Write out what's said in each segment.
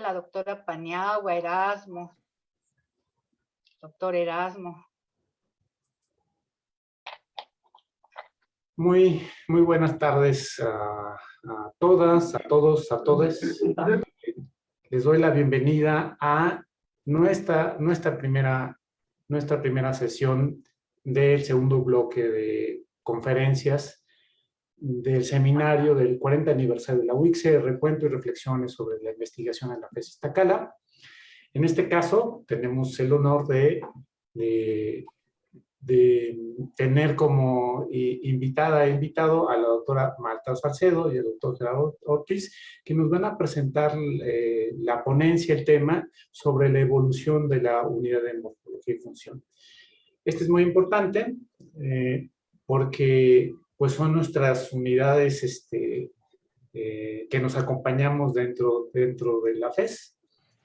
la doctora Paniagua, Erasmo. Doctor Erasmo. Muy, muy buenas tardes a, a todas, a todos, a todos. Les doy la bienvenida a nuestra, nuestra, primera, nuestra primera sesión del segundo bloque de conferencias del seminario del 40 aniversario de la UICSE, recuento y reflexiones sobre la investigación en la FES Iztacala. En este caso, tenemos el honor de, de, tener como invitada e invitado a la doctora Marta Salcedo y al doctor Gerardo Ortiz, que nos van a presentar eh, la ponencia, el tema sobre la evolución de la unidad de morfología y función. Este es muy importante eh, porque pues son nuestras unidades este, eh, que nos acompañamos dentro, dentro de la FES.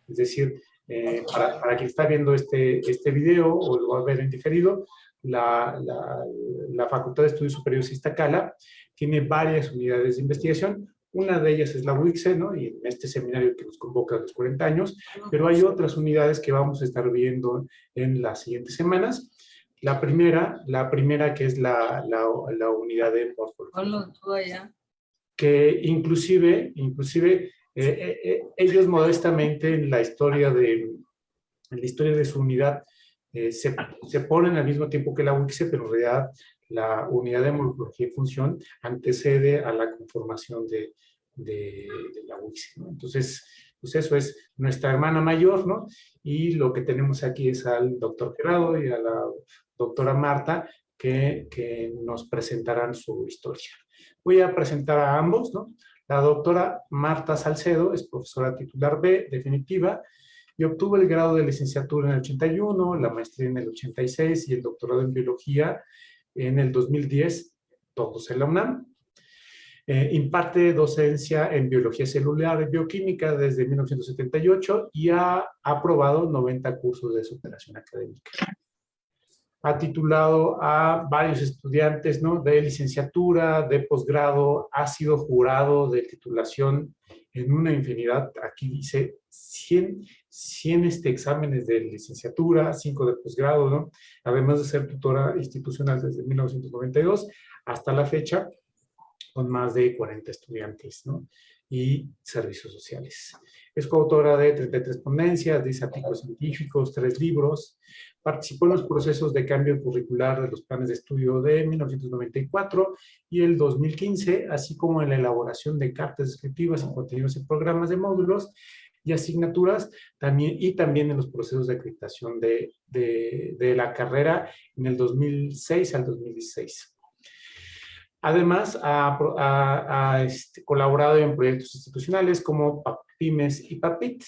Es decir, eh, para, para, quien está viendo este, este video o lo va a ver en diferido, la, la, la Facultad de Estudios Superiores Iztacala tiene varias unidades de investigación. Una de ellas es la UICSE, ¿no? Y en este seminario que nos convoca a los 40 años, pero hay otras unidades que vamos a estar viendo en las siguientes semanas. La primera, la primera que es la, la, la unidad de morfología. Que inclusive, inclusive eh, eh, eh, ellos modestamente en la historia de, en la historia de su unidad se, se, ponen al mismo tiempo que la UICSE, pero en realidad la unidad de morfología y función antecede a la conformación de, de, de la UICSE. ¿no? Entonces, pues eso es nuestra hermana mayor, ¿no? Y lo que tenemos aquí es al doctor Gerardo y a la doctora Marta, que, que, nos presentarán su historia. Voy a presentar a ambos, ¿no? La doctora Marta Salcedo es profesora titular B, definitiva, y obtuvo el grado de licenciatura en el 81, la maestría en el 86 y el doctorado en biología en el 2010, todos en la UNAM. Eh, imparte docencia en biología celular y bioquímica desde 1978 y ha aprobado 90 cursos de superación académica ha titulado a varios estudiantes ¿no? de licenciatura, de posgrado, ha sido jurado de titulación en una infinidad, aquí dice 100, 100 este, exámenes de licenciatura, 5 de posgrado, ¿no? además de ser tutora institucional desde 1992 hasta la fecha, con más de 40 estudiantes ¿no? y servicios sociales. Es coautora de 33 ponencias, 10 artículos científicos, 3 libros, Participó en los procesos de cambio curricular de los planes de estudio de 1994 y el 2015, así como en la elaboración de cartas descriptivas y contenidos en programas de módulos y asignaturas, también, y también en los procesos de acreditación de, de, de la carrera en el 2006 al 2016. Además, ha, ha, ha este, colaborado en proyectos institucionales como PAPIMES y PAPIT,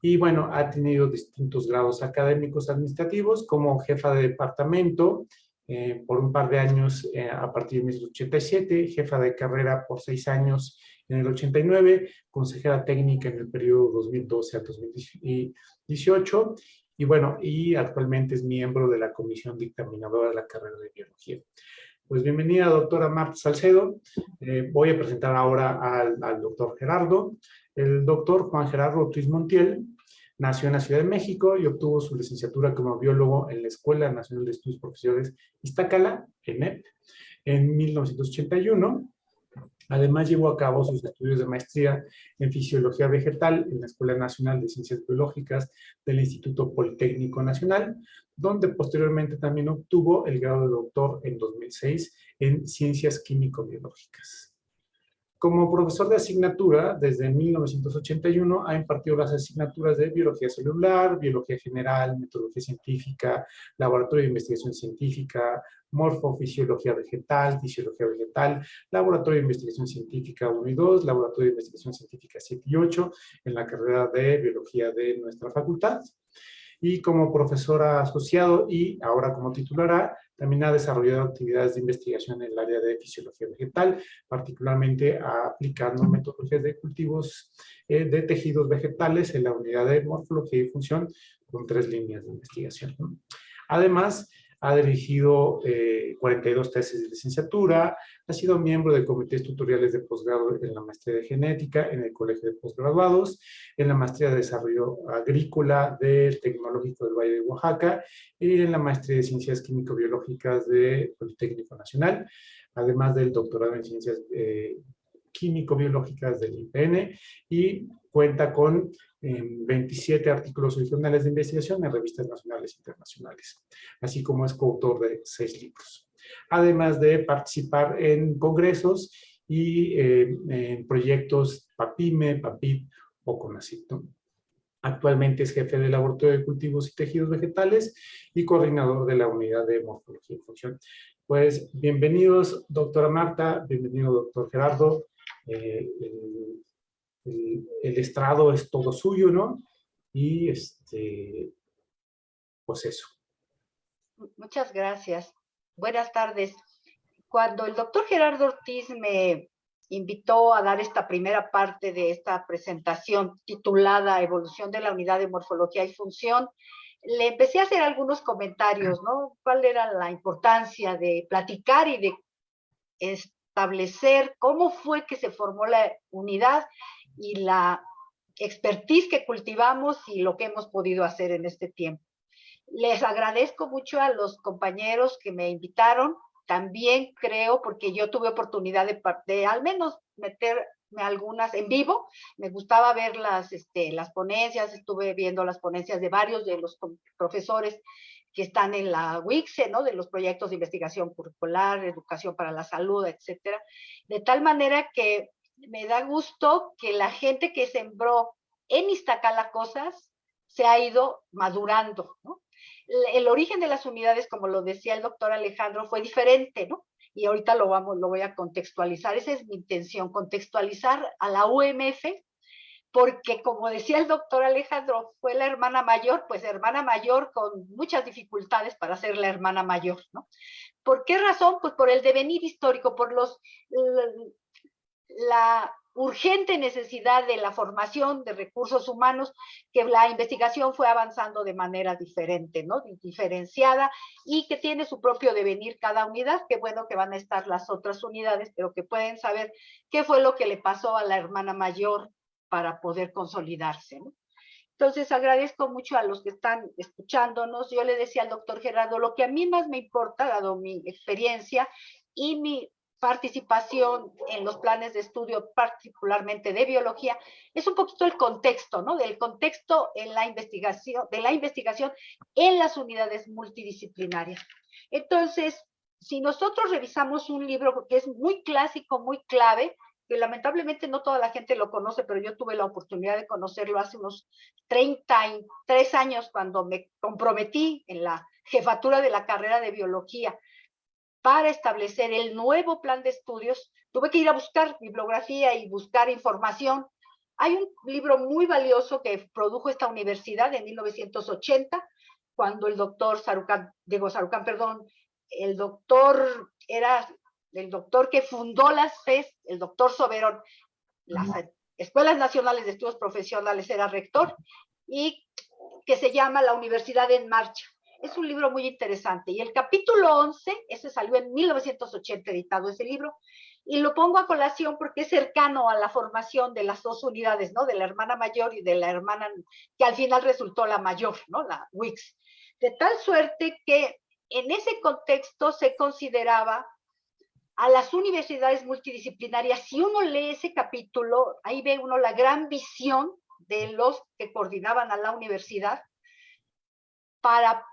y bueno, ha tenido distintos grados académicos administrativos como jefa de departamento eh, por un par de años eh, a partir de 1987, jefa de carrera por seis años en el 89, consejera técnica en el periodo 2012 a 2018 y bueno, y actualmente es miembro de la comisión dictaminadora de la carrera de biología. Pues bienvenida, doctora Marta Salcedo. Eh, voy a presentar ahora al, doctor Gerardo. El doctor Juan Gerardo Ortiz Montiel Nació en la Ciudad de México y obtuvo su licenciatura como biólogo en la Escuela Nacional de Estudios Profesionales Iztacala, ENEP, en 1981. Además, llevó a cabo sus estudios de maestría en Fisiología Vegetal en la Escuela Nacional de Ciencias Biológicas del Instituto Politécnico Nacional, donde posteriormente también obtuvo el grado de doctor en 2006 en Ciencias Químico-Biológicas. Como profesor de asignatura, desde 1981 ha impartido las asignaturas de Biología Celular, Biología General, Metodología Científica, Laboratorio de Investigación Científica, Morfofisiología Vegetal, Fisiología Vegetal, Laboratorio de Investigación Científica 1 y 2, Laboratorio de Investigación Científica 7 y 8, en la carrera de Biología de nuestra facultad. Y como profesora asociado y ahora como titulara, también ha desarrollado actividades de investigación en el área de fisiología vegetal, particularmente aplicando metodologías de cultivos eh, de tejidos vegetales en la unidad de morfología y función con tres líneas de investigación. Además, ha dirigido 42 tesis de licenciatura, ha sido miembro de comités tutoriales de posgrado en la maestría de genética en el Colegio de Postgraduados, en la maestría de desarrollo agrícola del Tecnológico del Valle de Oaxaca y en la maestría de ciencias químico-biológicas del Politécnico Nacional, además del doctorado en ciencias eh, químico-biológicas del IPN y cuenta con 27 artículos originales de investigación en revistas nacionales e internacionales, así como es coautor de seis libros. Además de participar en congresos y eh, en proyectos PAPIME, PAPIP o CONACYT. Actualmente es jefe del Laboratorio de Cultivos y Tejidos Vegetales y coordinador de la Unidad de Morfología y Función. Pues bienvenidos, doctora Marta, bienvenido, doctor Gerardo. Eh, el, estrado es todo suyo, ¿no? Y este, pues eso. Muchas gracias. Buenas tardes. Cuando el doctor Gerardo Ortiz me invitó a dar esta primera parte de esta presentación titulada Evolución de la Unidad de Morfología y Función, le empecé a hacer algunos comentarios, ¿no? ¿Cuál era la importancia de platicar y de establecer cómo fue que se formó la unidad y la expertise que cultivamos y lo que hemos podido hacer en este tiempo. Les agradezco mucho a los compañeros que me invitaron. También creo, porque yo tuve oportunidad de, de al menos meterme algunas en vivo. Me gustaba ver las, este, las ponencias, estuve viendo las ponencias de varios de los profesores que están en la WICSE, ¿no? De los proyectos de investigación curricular, educación para la salud, etcétera. De tal manera que me da gusto que la gente que sembró en Iztacala cosas se ha ido madurando, ¿no? El origen de las unidades, como lo decía el doctor Alejandro, fue diferente, ¿no? Y ahorita lo, vamos, lo voy a contextualizar. Esa es mi intención, contextualizar a la UMF, porque como decía el doctor Alejandro, fue la hermana mayor, pues hermana mayor con muchas dificultades para ser la hermana mayor, ¿no? ¿Por qué razón? Pues por el devenir histórico, por los la urgente necesidad de la formación de recursos humanos, que la investigación fue avanzando de manera diferente, ¿no? Diferenciada y que tiene su propio devenir cada unidad, que bueno que van a estar las otras unidades, pero que pueden saber qué fue lo que le pasó a la hermana mayor para poder consolidarse, ¿no? Entonces agradezco mucho a los que están escuchándonos. Yo le decía al doctor Gerardo, lo que a mí más me importa, dado mi experiencia y mi participación en los planes de estudio, particularmente de biología, es un poquito el contexto, ¿no? Del contexto en la investigación, de la investigación en las unidades multidisciplinarias. Entonces, si nosotros revisamos un libro que es muy clásico, muy clave, que lamentablemente no toda la gente lo conoce, pero yo tuve la oportunidad de conocerlo hace unos 33 años cuando me comprometí en la jefatura de la carrera de biología para establecer el nuevo plan de estudios, tuve que ir a buscar bibliografía y buscar información. Hay un libro muy valioso que produjo esta universidad en 1980, cuando el doctor Sarucán, Diego Sarucán, perdón, el doctor era el doctor que fundó las FES, el doctor Soberón, las Escuelas Nacionales de Estudios Profesionales era rector, y que se llama La Universidad en Marcha. Es un libro muy interesante. Y el capítulo 11, ese salió en 1980 editado ese libro, y lo pongo a colación porque es cercano a la formación de las dos unidades, ¿no? De la hermana mayor y de la hermana que al final resultó la mayor, ¿no? La WIX. De tal suerte que en ese contexto se consideraba a las universidades multidisciplinarias. Si uno lee ese capítulo, ahí ve uno la gran visión de los que coordinaban a la universidad para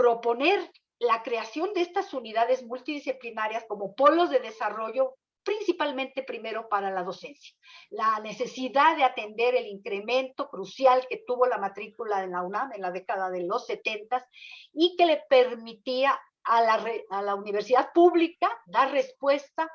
proponer la creación de estas unidades multidisciplinarias como polos de desarrollo principalmente primero para la docencia. La necesidad de atender el incremento crucial que tuvo la matrícula en la UNAM en la década de los 70 y que le permitía a la, a la universidad pública dar respuesta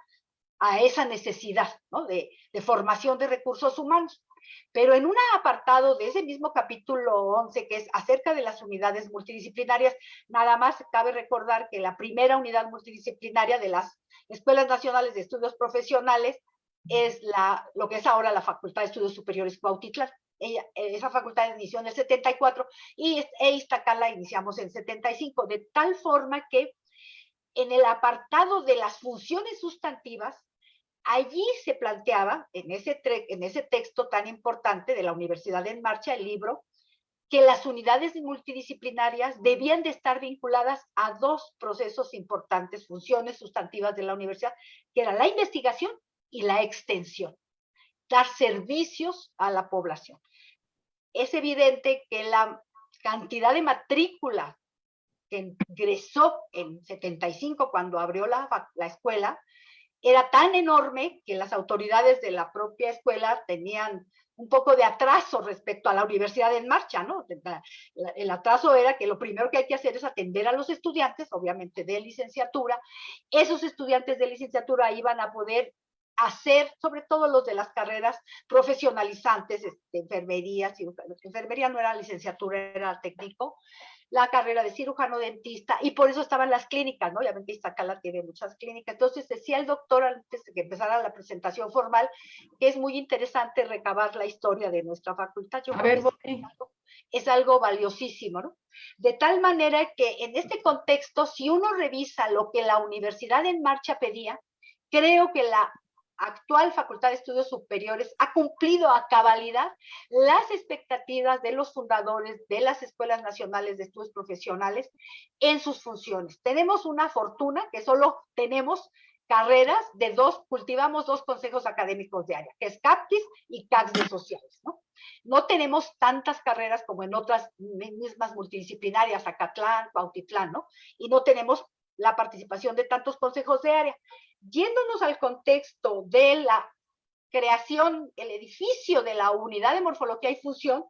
a esa necesidad de, de formación de recursos humanos. Pero en un apartado de ese mismo capítulo 11, que es acerca de las unidades multidisciplinarias, nada más cabe recordar que la primera unidad multidisciplinaria de las Escuelas Nacionales de Estudios Profesionales es la, lo que es ahora la Facultad de Estudios Superiores Cuautitlán. esa facultad inició en el 74 y e Iztacala iniciamos en 75, de tal forma que en el apartado de las funciones sustantivas, allí se planteaba, en ese, en ese texto tan importante de la Universidad en Marcha, el libro, que las unidades multidisciplinarias debían de estar vinculadas a dos procesos importantes, funciones sustantivas de la universidad, que era la investigación y la extensión, dar servicios a la población. Es evidente que la cantidad de matrícula que ingresó en 75 cuando abrió la, la escuela, era tan enorme que las autoridades de la propia escuela tenían un poco de atraso respecto a la universidad en marcha, ¿no? El atraso era que lo primero que hay que hacer es atender a los estudiantes, obviamente de licenciatura. Esos estudiantes de licenciatura iban a poder hacer, sobre todo los de las carreras profesionalizantes, este, enfermería, enfermería no era licenciatura, era técnico, la carrera de cirujano dentista, y por eso estaban las clínicas, ¿no? Ya ven que Iztacala tiene muchas clínicas. Entonces decía el doctor antes de que empezara la presentación formal, que es muy interesante recabar la historia de nuestra facultad. Yo A ver, es, es algo valiosísimo, ¿no? De tal manera que en este contexto, si uno revisa lo que la Universidad en Marcha pedía, creo que la actual Facultad de Estudios Superiores ha cumplido a cabalidad las expectativas de los fundadores de las Escuelas Nacionales de Estudios Profesionales en sus funciones. Tenemos una fortuna que solo tenemos carreras de dos, cultivamos dos consejos académicos de área, que es CAPTIS y CACS de Sociales, ¿no? No tenemos tantas carreras como en otras mismas multidisciplinarias, Acatlán, Cuautitlán, ¿no? Y no tenemos la participación de tantos consejos de área. Yéndonos al contexto de la creación, el edificio de la unidad de morfología y función,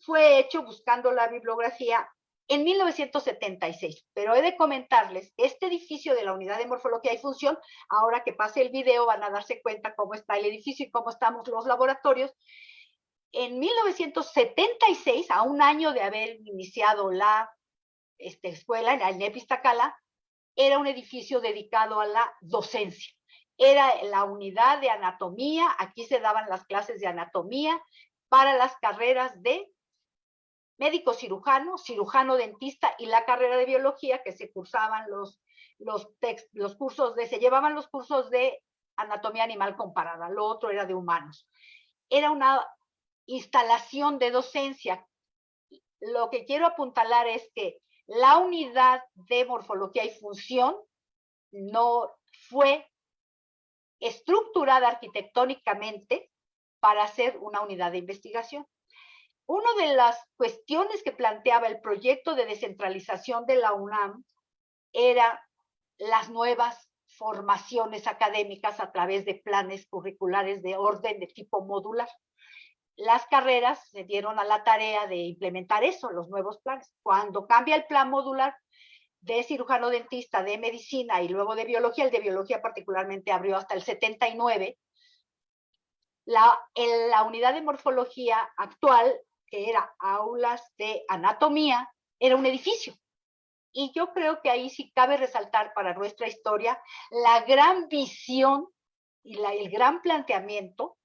fue hecho buscando la bibliografía en 1976, pero he de comentarles este edificio de la unidad de morfología y función, ahora que pase el video van a darse cuenta cómo está el edificio y cómo estamos los laboratorios. En 1976, a un año de haber iniciado la este, escuela en el Nepistacala, era un edificio dedicado a la docencia. Era la unidad de anatomía, aquí se daban las clases de anatomía para las carreras de médico cirujano, cirujano dentista y la carrera de biología que se cursaban los, los, los cursos de, se llevaban los cursos de anatomía animal comparada, lo otro era de humanos. Era una instalación de docencia. Lo que quiero apuntalar es que la unidad de morfología y función no fue estructurada arquitectónicamente para ser una unidad de investigación. Una de las cuestiones que planteaba el proyecto de descentralización de la UNAM era las nuevas formaciones académicas a través de planes curriculares de orden de tipo modular las carreras se dieron a la tarea de implementar eso, los nuevos planes. Cuando cambia el plan modular de cirujano dentista, de medicina y luego de biología, el de biología particularmente abrió hasta el 79, la, en la unidad de morfología actual, que era aulas de anatomía, era un edificio. Y yo creo que ahí sí cabe resaltar para nuestra historia la gran visión y la, el gran planteamiento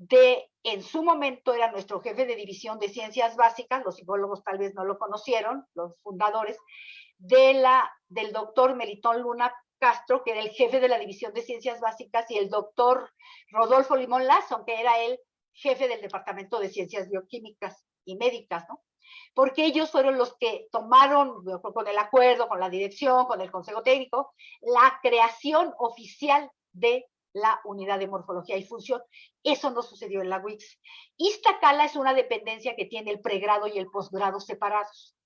de, en su momento era nuestro jefe de división de ciencias básicas, los psicólogos tal vez no lo conocieron, los fundadores, de la, del doctor Melitón Luna Castro, que era el jefe de la división de ciencias básicas, y el doctor Rodolfo Limón Lazo, que era el jefe del departamento de ciencias bioquímicas y médicas, ¿no? Porque ellos fueron los que tomaron, con el acuerdo, con la dirección, con el consejo técnico, la creación oficial de la unidad de morfología y función. Eso no sucedió en la WIX. Iztacala es una dependencia que tiene el pregrado y el posgrado separados.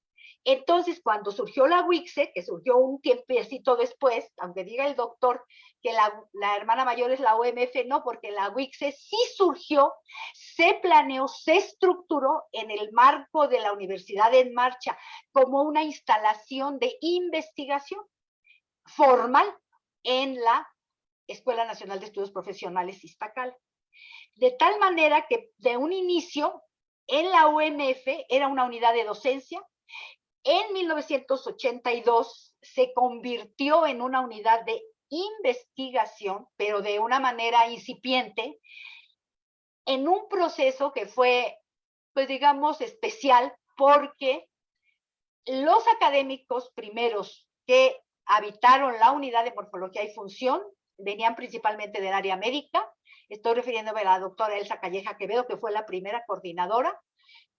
Entonces, cuando surgió la WIXE, que surgió un tiempecito después, aunque diga el doctor que la, hermana mayor es la OMF, no, porque la WIXE sí surgió, se planeó, se estructuró en el marco de la Universidad en Marcha como una instalación de investigación formal en la Escuela Nacional de Estudios Profesionales Iztacal. De tal manera que de un inicio en la UNF era una unidad de docencia. En 1982 se convirtió en una unidad de investigación, pero de una manera incipiente, en un proceso que fue pues digamos, especial porque los académicos primeros que habitaron la unidad de morfología y función venían principalmente del área médica. Estoy refiriéndome a la doctora Elsa Calleja Quevedo, que fue la primera coordinadora.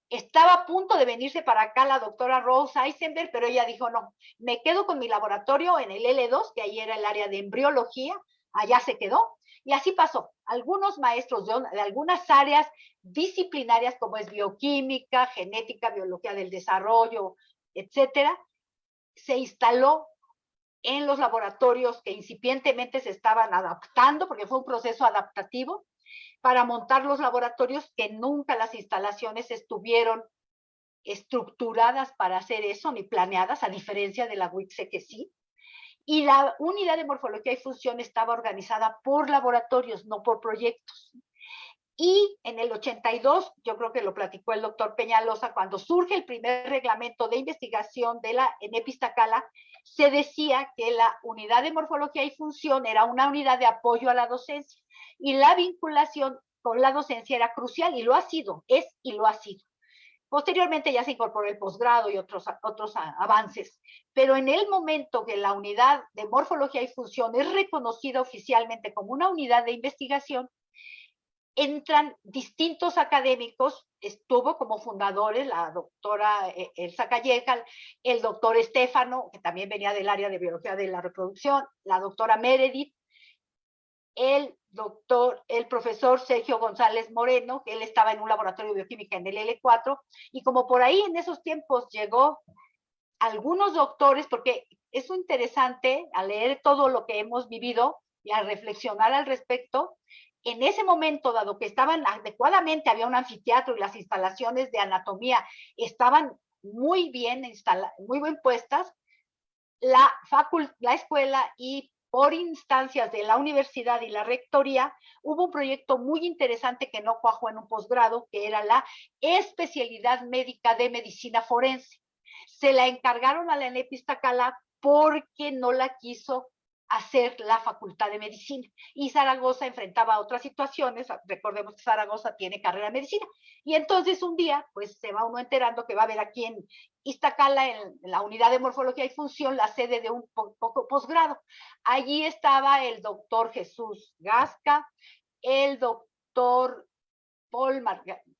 Estaba a punto de venirse para acá la doctora Rose Eisenberg, pero ella dijo, no, me quedo con mi laboratorio en el L2, que ahí era el área de embriología, allá se quedó. Y así pasó. Algunos maestros de, de, algunas áreas disciplinarias como es bioquímica, genética, biología del desarrollo, etcétera, se instaló en los laboratorios que incipientemente se estaban adaptando, porque fue un proceso adaptativo, para montar los laboratorios que nunca las instalaciones estuvieron estructuradas para hacer eso, ni planeadas, a diferencia de la WICSE que sí. Y la unidad de morfología y función estaba organizada por laboratorios, no por proyectos. Y en el 82, yo creo que lo platicó el doctor Peñalosa, cuando surge el primer reglamento de investigación de la en Epistacala, se decía que la unidad de morfología y función era una unidad de apoyo a la docencia y la vinculación con la docencia era crucial y lo ha sido, es y lo ha sido. Posteriormente ya se incorporó el posgrado y otros, otros avances, pero en el momento que la unidad de morfología y función es reconocida oficialmente como una unidad de investigación, entran distintos académicos, estuvo como fundadores la doctora eh, Elsa Calleja, el doctor Estefano, que también venía del área de biología de la reproducción, la doctora Meredith, el doctor, el profesor Sergio González Moreno, que él estaba en un laboratorio de bioquímica en el L4, y como por ahí en esos tiempos llegó algunos doctores, porque es interesante al leer todo lo que hemos vivido y a reflexionar al respecto, en ese momento, dado que estaban adecuadamente, había un anfiteatro y las instalaciones de anatomía estaban muy bien, muy bien puestas, la, la escuela y por instancias de la universidad y la rectoría, hubo un proyecto muy interesante que no cuajó en un posgrado, que era la especialidad médica de medicina forense. Se la encargaron a la Enepistacala porque no la quiso hacer la facultad de medicina. Y Zaragoza enfrentaba otras situaciones, recordemos que Zaragoza tiene carrera de medicina. Y entonces un día, pues se va uno enterando que va a haber aquí en Iztacala, en la unidad de morfología y función, la sede de un poco posgrado. Allí estaba el doctor Jesús Gasca, el doctor Paul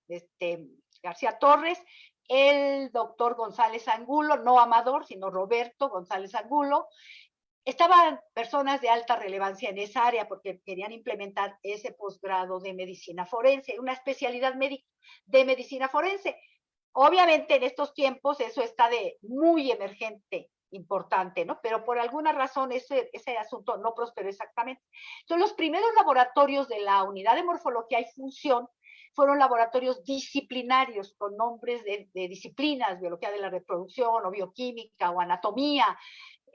este, García Torres, el doctor González Angulo, no Amador, sino Roberto González Angulo, Estaban personas de alta relevancia en esa área porque querían implementar ese posgrado de medicina forense, una especialidad médica de medicina forense. Obviamente en estos tiempos eso está de muy emergente, importante, ¿no? Pero por alguna razón ese, ese asunto no prosperó exactamente. Son los primeros laboratorios de la unidad de morfología y función fueron laboratorios disciplinarios con nombres de, de, disciplinas, biología de la reproducción o bioquímica o anatomía,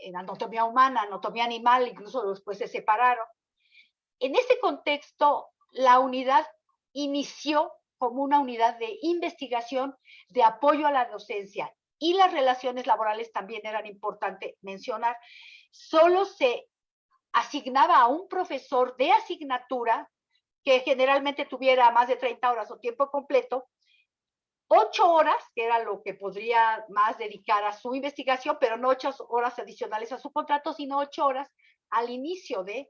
en anatomía humana, anatomía animal, incluso después se separaron. En ese contexto, la unidad inició como una unidad de investigación de apoyo a la docencia y las relaciones laborales también eran importante mencionar. Solo se asignaba a un profesor de asignatura que generalmente tuviera más de 30 horas o tiempo completo ocho horas, que era lo que podría más dedicar a su investigación, pero no ocho horas adicionales a su contrato, sino ocho horas al inicio de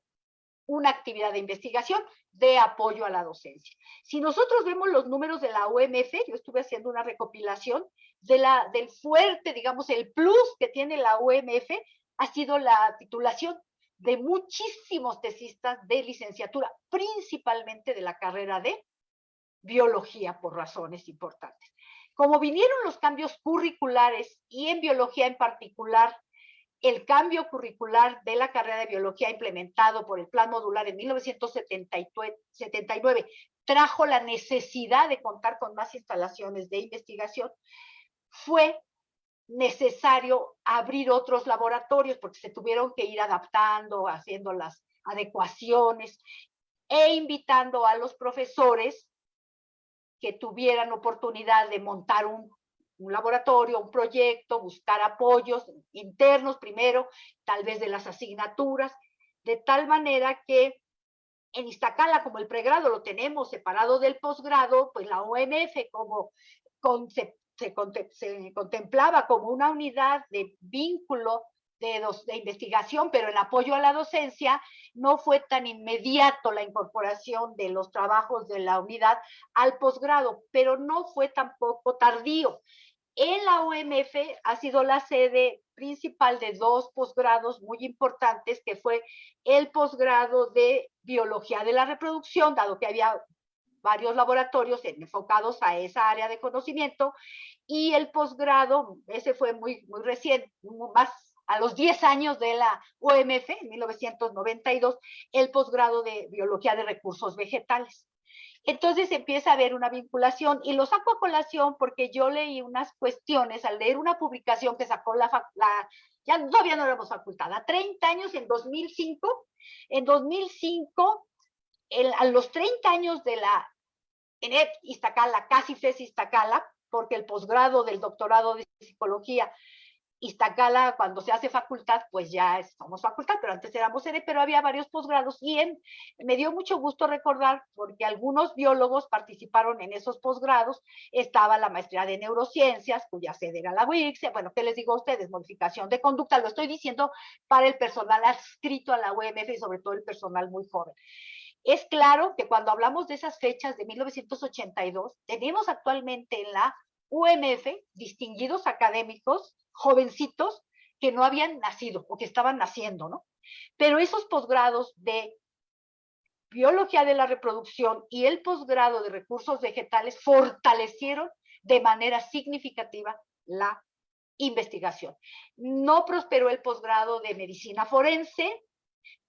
una actividad de investigación de apoyo a la docencia. Si nosotros vemos los números de la UMF, yo estuve haciendo una recopilación de la, del fuerte, digamos, el plus que tiene la UMF, ha sido la titulación de muchísimos tesistas de licenciatura, principalmente de la carrera de biología por razones importantes. Como vinieron los cambios curriculares y en biología en particular, el cambio curricular de la carrera de biología implementado por el plan modular en 1979 trajo la necesidad de contar con más instalaciones de investigación, fue necesario abrir otros laboratorios porque se tuvieron que ir adaptando, haciendo las adecuaciones e invitando a los profesores que tuvieran oportunidad de montar un, laboratorio, un proyecto, buscar apoyos internos primero, tal vez de las asignaturas, de tal manera que en Iztacala, como el pregrado lo tenemos separado del posgrado, pues la OMF como se, se, contemplaba como una unidad de vínculo de, de, investigación, pero en apoyo a la docencia, no fue tan inmediato la incorporación de los trabajos de la unidad al posgrado, pero no fue tampoco tardío. En la OMF ha sido la sede principal de dos posgrados muy importantes, que fue el posgrado de biología de la reproducción, dado que había varios laboratorios enfocados a esa área de conocimiento, y el posgrado, ese fue muy, muy reciente, más a los 10 años de la OMF, en 1992, el posgrado de biología de recursos vegetales. Entonces empieza a haber una vinculación y lo saco a colación porque yo leí unas cuestiones al leer una publicación que sacó la, la ya todavía no éramos facultad, a 30 años en 2005, en 2005, a los 30 años de la ENET Iztacala, casi FES Iztacala, porque el posgrado del doctorado de psicología Iztacala, cuando se hace facultad, pues ya somos facultad, pero antes éramos sede, pero había varios posgrados y en, me dio mucho gusto recordar, porque algunos biólogos participaron en esos posgrados, estaba la maestría de neurociencias, cuya sede era la UICSE, bueno, ¿qué les digo a ustedes? Modificación de conducta, lo estoy diciendo para el personal adscrito a la UMF y sobre todo el personal muy joven. Es claro que cuando hablamos de esas fechas de 1982, tenemos actualmente en la UMF distinguidos académicos jovencitos que no habían nacido o que estaban naciendo, ¿no? Pero esos posgrados de biología de la reproducción y el posgrado de recursos vegetales fortalecieron de manera significativa la investigación. No prosperó el posgrado de medicina forense,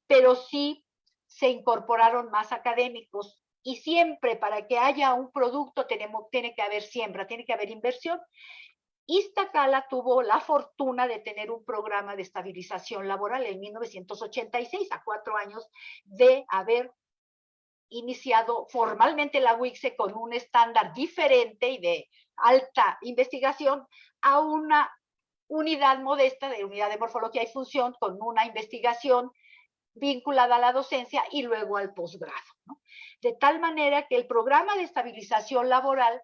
pero sí se incorporaron más académicos y siempre para que haya un producto tenemos, tiene que haber siembra, tiene que haber inversión. Iztacala tuvo la fortuna de tener un programa de estabilización laboral en 1986, a cuatro años de haber iniciado formalmente la WICSE con un estándar diferente y de alta investigación a una unidad modesta de unidad de morfología y función con una investigación vinculada a la docencia y luego al posgrado. De tal manera que el programa de estabilización laboral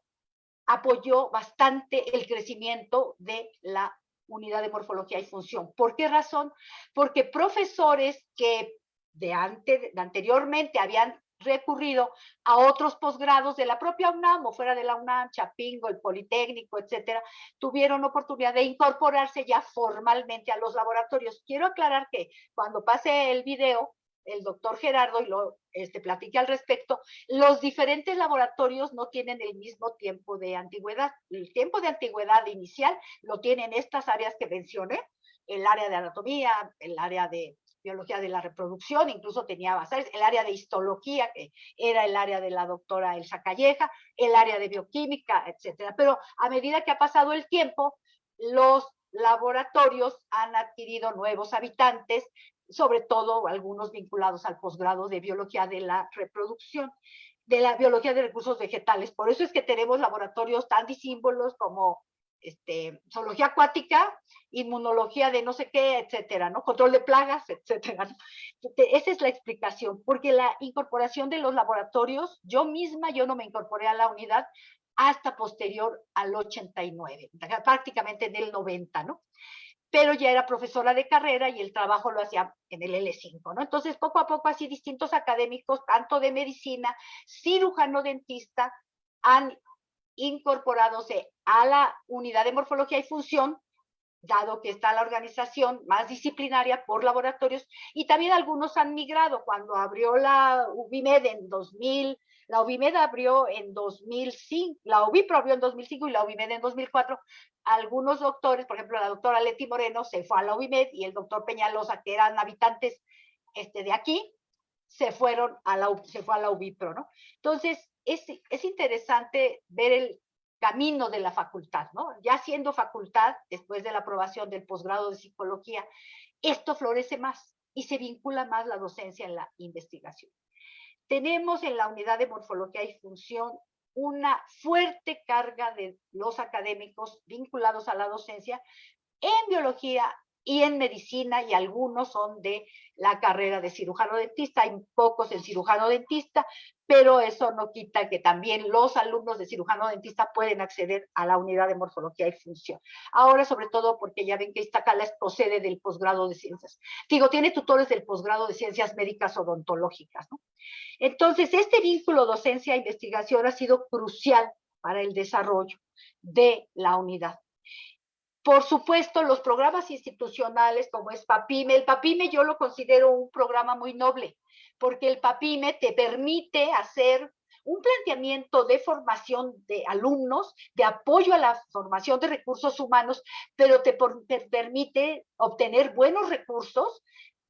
apoyó bastante el crecimiento de la unidad de morfología y función. ¿Por qué razón? Porque profesores que de, antes, anteriormente habían recurrido a otros posgrados de la propia UNAM o fuera de la UNAM, Chapingo, el Politécnico, etcétera, tuvieron oportunidad de incorporarse ya formalmente a los laboratorios. Quiero aclarar que cuando pase el video, el doctor Gerardo y lo este, platiqué al respecto, los diferentes laboratorios no tienen el mismo tiempo de antigüedad. El tiempo de antigüedad inicial lo tienen estas áreas que mencioné, el área de anatomía, el área de biología de la reproducción, incluso tenía bases, el área de histología, que era el área de la doctora Elsa Calleja, el área de bioquímica, etcétera. Pero a medida que ha pasado el tiempo, los laboratorios han adquirido nuevos habitantes sobre todo algunos vinculados al posgrado de biología de la reproducción, de la biología de recursos vegetales. Por eso es que tenemos laboratorios tan disímbolos como este, zoología acuática, inmunología de no sé qué, etcétera, ¿no? Control de plagas, etcétera. Esa es la explicación, porque la incorporación de los laboratorios, yo misma, yo no me incorporé a la unidad hasta posterior al 89, prácticamente en el 90, ¿no? Pero ya era profesora de carrera y el trabajo lo hacía en el L5, ¿no? Entonces, poco a poco, así distintos académicos, tanto de medicina, cirujano dentista, han incorporadose a la unidad de morfología y función, dado que está la organización más disciplinaria por laboratorios, y también algunos han migrado. Cuando abrió la UBIMED en 2000, la UBIMED abrió en 2005, la UBIPRO abrió en 2005 y la UBIMED en 2004. Algunos doctores, por ejemplo, la doctora Leti Moreno se fue a la UBIMED y el doctor Peñalosa, que eran habitantes este, de aquí, se fueron a la, se fue a la UBIPRO, ¿no? Entonces, es, es interesante ver el camino de la facultad, ¿no? Ya siendo facultad, después de la aprobación del posgrado de psicología, esto florece más y se vincula más la docencia en la investigación. Tenemos en la unidad de morfología y función una fuerte carga de los académicos vinculados a la docencia en biología y en medicina y algunos son de la carrera de cirujano dentista, hay pocos en cirujano dentista, pero eso no quita que también los alumnos de cirujano dentista pueden acceder a la unidad de morfología y función. Ahora, sobre todo, porque ya ven que Iztacala procede del posgrado de ciencias. Digo, tiene tutores del posgrado de ciencias médicas odontológicas. Entonces, este vínculo docencia-investigación ha sido crucial para el desarrollo de la unidad. Por supuesto, los programas institucionales como es PAPIME, el PAPIME yo lo considero un programa muy noble, porque el PAPIME te permite hacer un planteamiento de formación de alumnos, de apoyo a la formación de recursos humanos, pero te, permite obtener buenos recursos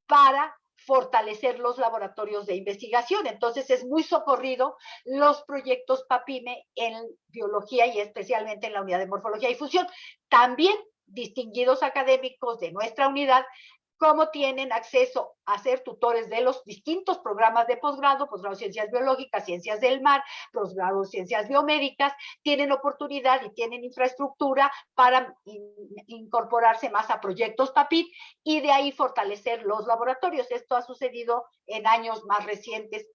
para fortalecer los laboratorios de investigación. Entonces es muy socorrido los proyectos PAPIME en biología y especialmente en la unidad de morfología y fusión. También distinguidos académicos de nuestra unidad cómo tienen acceso a ser tutores de los distintos programas de posgrado, posgrado de ciencias biológicas, ciencias del mar, posgrado de ciencias biomédicas, tienen oportunidad y tienen infraestructura para incorporarse más a proyectos PAPIT y de ahí fortalecer los laboratorios. Esto ha sucedido en años más recientes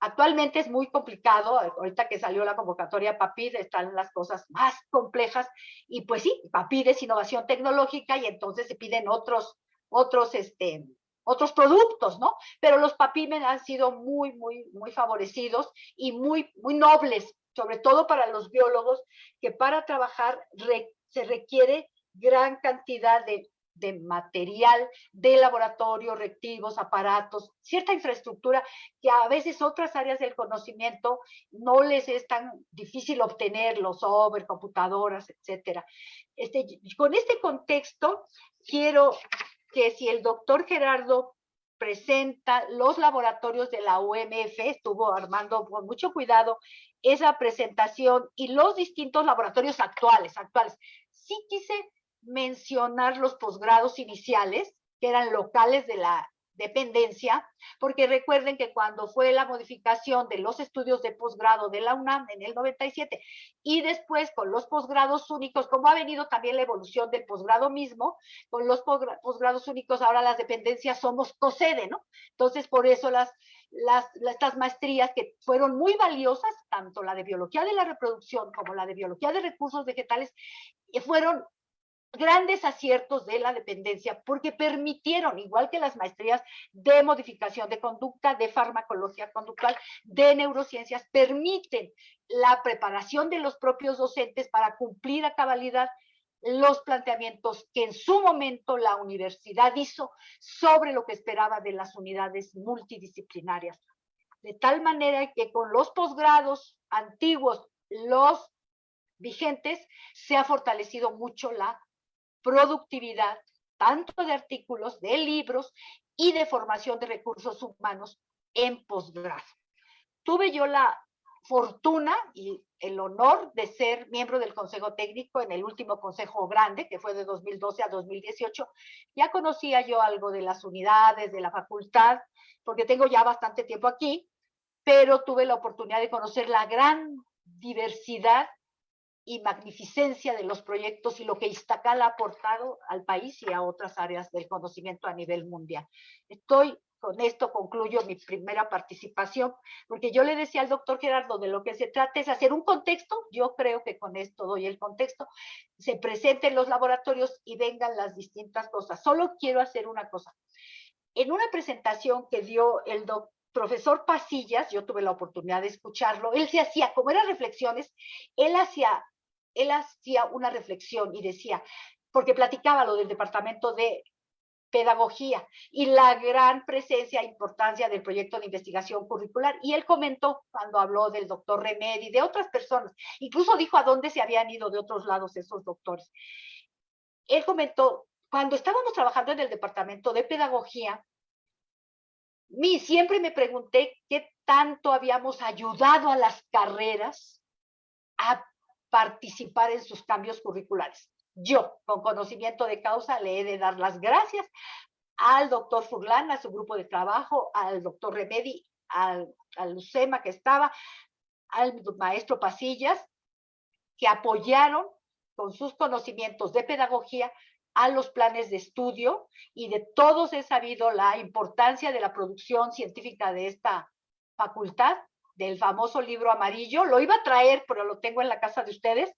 Actualmente es muy complicado, ahorita que salió la convocatoria PAPID están las cosas más complejas y pues sí, PAPID es innovación tecnológica y entonces se piden otros, otros, este, otros productos, ¿no? Pero los PAPID han sido muy, muy, muy favorecidos y muy, muy nobles, sobre todo para los biólogos, que para trabajar se requiere gran cantidad de de material de laboratorio, reactivos, aparatos, cierta infraestructura que a veces otras áreas del conocimiento no les es tan difícil obtenerlo, software, computadoras, etcétera. Este, con este contexto, quiero que si el doctor Gerardo presenta los laboratorios de la UMF, estuvo armando con mucho cuidado esa presentación y los distintos laboratorios actuales, actuales. Sí quise mencionar los posgrados iniciales, que eran locales de la dependencia, porque recuerden que cuando fue la modificación de los estudios de posgrado de la UNAM en el 97 y después con los posgrados únicos, como ha venido también la evolución del posgrado mismo, con los posgrados únicos ahora las dependencias somos COSEDE, ¿no? Entonces por eso las, las, estas maestrías que fueron muy valiosas, tanto la de biología de la reproducción como la de biología de recursos vegetales, fueron grandes aciertos de la dependencia porque permitieron, igual que las maestrías de modificación de conducta, de farmacología conductual, de neurociencias, permiten la preparación de los propios docentes para cumplir a cabalidad los planteamientos que en su momento la universidad hizo sobre lo que esperaba de las unidades multidisciplinarias. De tal manera que con los posgrados antiguos, los vigentes, se ha fortalecido mucho la productividad, tanto de artículos, de libros y de formación de recursos humanos en posgrado. Tuve yo la fortuna y el honor de ser miembro del Consejo Técnico en el último Consejo Grande, que fue de 2012 a 2018. Ya conocía yo algo de las unidades, de la facultad, porque tengo ya bastante tiempo aquí, pero tuve la oportunidad de conocer la gran diversidad y magnificencia de los proyectos y lo que Iztacal ha aportado al país y a otras áreas del conocimiento a nivel mundial. Estoy con esto concluyo mi primera participación, porque yo le decía al doctor Gerardo, de lo que se trata es hacer un contexto, yo creo que con esto doy el contexto, se presenten los laboratorios y vengan las distintas cosas. Solo quiero hacer una cosa. En una presentación que dio el doctor profesor Pasillas, yo tuve la oportunidad de escucharlo, él se hacía, como eran reflexiones, él hacía él hacía una reflexión y decía, porque platicaba lo del departamento de pedagogía y la gran presencia e importancia del proyecto de investigación curricular. Y él comentó cuando habló del doctor Remedi, de otras personas, incluso dijo a dónde se habían ido de otros lados esos doctores. Él comentó, cuando estábamos trabajando en el departamento de pedagogía, mí siempre me pregunté qué tanto habíamos ayudado a las carreras a participar en sus cambios curriculares. Yo, con conocimiento de causa, le he de dar las gracias al doctor Furlan, a su grupo de trabajo, al doctor Remedi, al, al Lucema que estaba, al maestro Pasillas, que apoyaron con sus conocimientos de pedagogía a los planes de estudio y de todos he sabido la importancia de la producción científica de esta facultad, del famoso libro amarillo. Lo iba a traer, pero lo tengo en la casa de ustedes,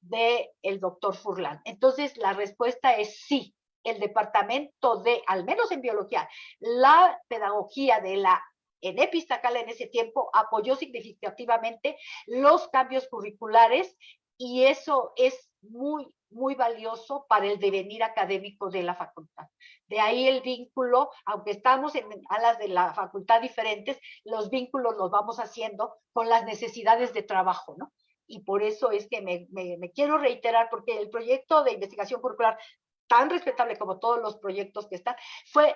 de el doctor Furlan. Entonces, la respuesta es sí. El departamento de, al menos en biología, la pedagogía de la en Epistacala en ese tiempo apoyó significativamente los cambios curriculares y eso es muy, muy valioso para el devenir académico de la facultad. De ahí el vínculo, aunque estamos en alas de la facultad diferentes, los vínculos los vamos haciendo con las necesidades de trabajo, ¿no? Y por eso es que me, quiero reiterar, porque el proyecto de investigación curricular tan respetable como todos los proyectos que están, fue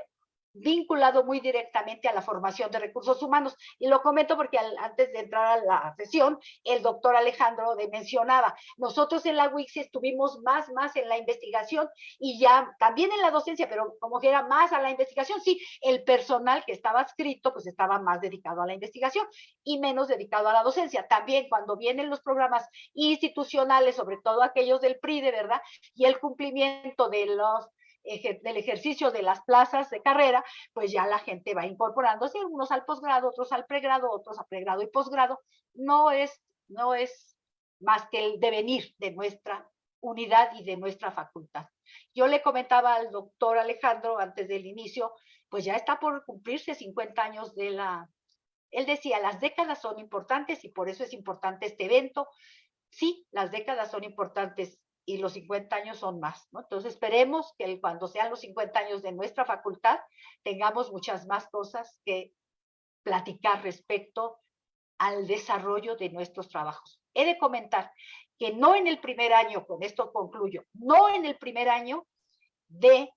vinculado muy directamente a la formación de recursos humanos. Y lo comento porque antes de entrar a la sesión, el doctor Alejandro de mencionaba, nosotros en la WIX estuvimos más, más en la investigación y ya también en la docencia, pero como que era más a la investigación, sí, el personal que estaba escrito pues estaba más dedicado a la investigación y menos dedicado a la docencia. También cuando vienen los programas institucionales, sobre todo aquellos del PRI, de verdad, y el cumplimiento de los del ejercicio de las plazas de carrera, pues ya la gente va incorporándose, unos al posgrado, otros al pregrado, otros a pregrado y posgrado. No es, no es más que el devenir de nuestra unidad y de nuestra facultad. Yo le comentaba al doctor Alejandro antes del inicio, pues ya está por cumplirse 50 años de la... Él decía, las décadas son importantes y por eso es importante este evento. Sí, las décadas son importantes y los 50 años son más, ¿no? Entonces esperemos que cuando sean los 50 años de nuestra facultad tengamos muchas más cosas que platicar respecto al desarrollo de nuestros trabajos. He de comentar que no en el primer año, con esto concluyo, no en el primer año de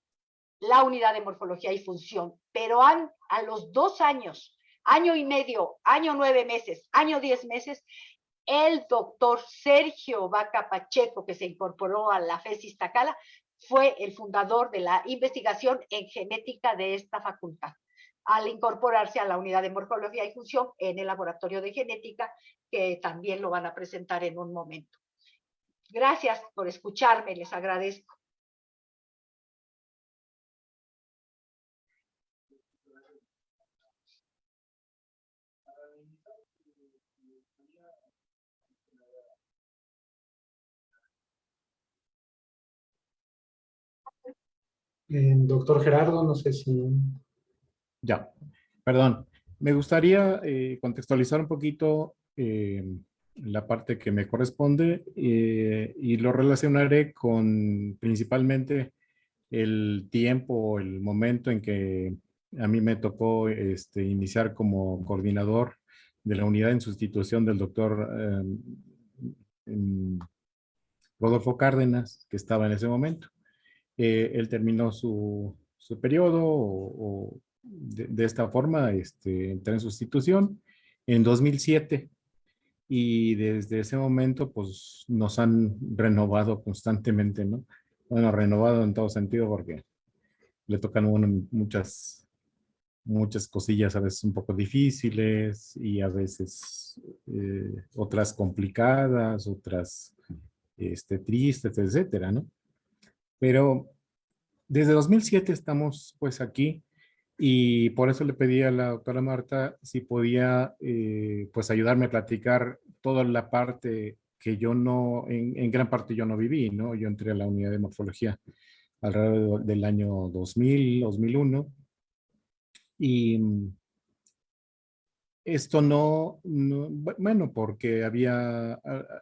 la unidad de morfología y función, pero a los dos años, año y medio, año nueve meses, año diez meses, el doctor Sergio Vaca Pacheco, que se incorporó a la FESIS Tacala, fue el fundador de la investigación en genética de esta facultad, al incorporarse a la unidad de morfología y función en el laboratorio de genética, que también lo van a presentar en un momento. Gracias por escucharme, les agradezco. Doctor Gerardo, no sé si... Ya, perdón. Me gustaría eh, contextualizar un poquito eh, la parte que me corresponde eh, y lo relacionaré con principalmente el tiempo, el momento en que a mí me tocó este, iniciar como coordinador de la unidad en sustitución del doctor Rodolfo Cárdenas, que estaba en ese momento. Eh, él terminó su, su periodo o, de, esta forma este, entré en sustitución en 2007 y desde ese momento pues nos han renovado constantemente, ¿no? Bueno, renovado en todo sentido porque le tocan muchas, muchas cosillas a veces un poco difíciles y a veces eh, otras complicadas, otras este, tristes, etcétera, ¿no? Pero desde 2007 estamos pues aquí y por eso le pedí a la doctora Marta si podía eh, pues ayudarme a platicar toda la parte que yo no, en, gran parte yo no viví, ¿no? Yo entré a la unidad de morfología alrededor del año 2000, 2001 y esto no, bueno, porque había,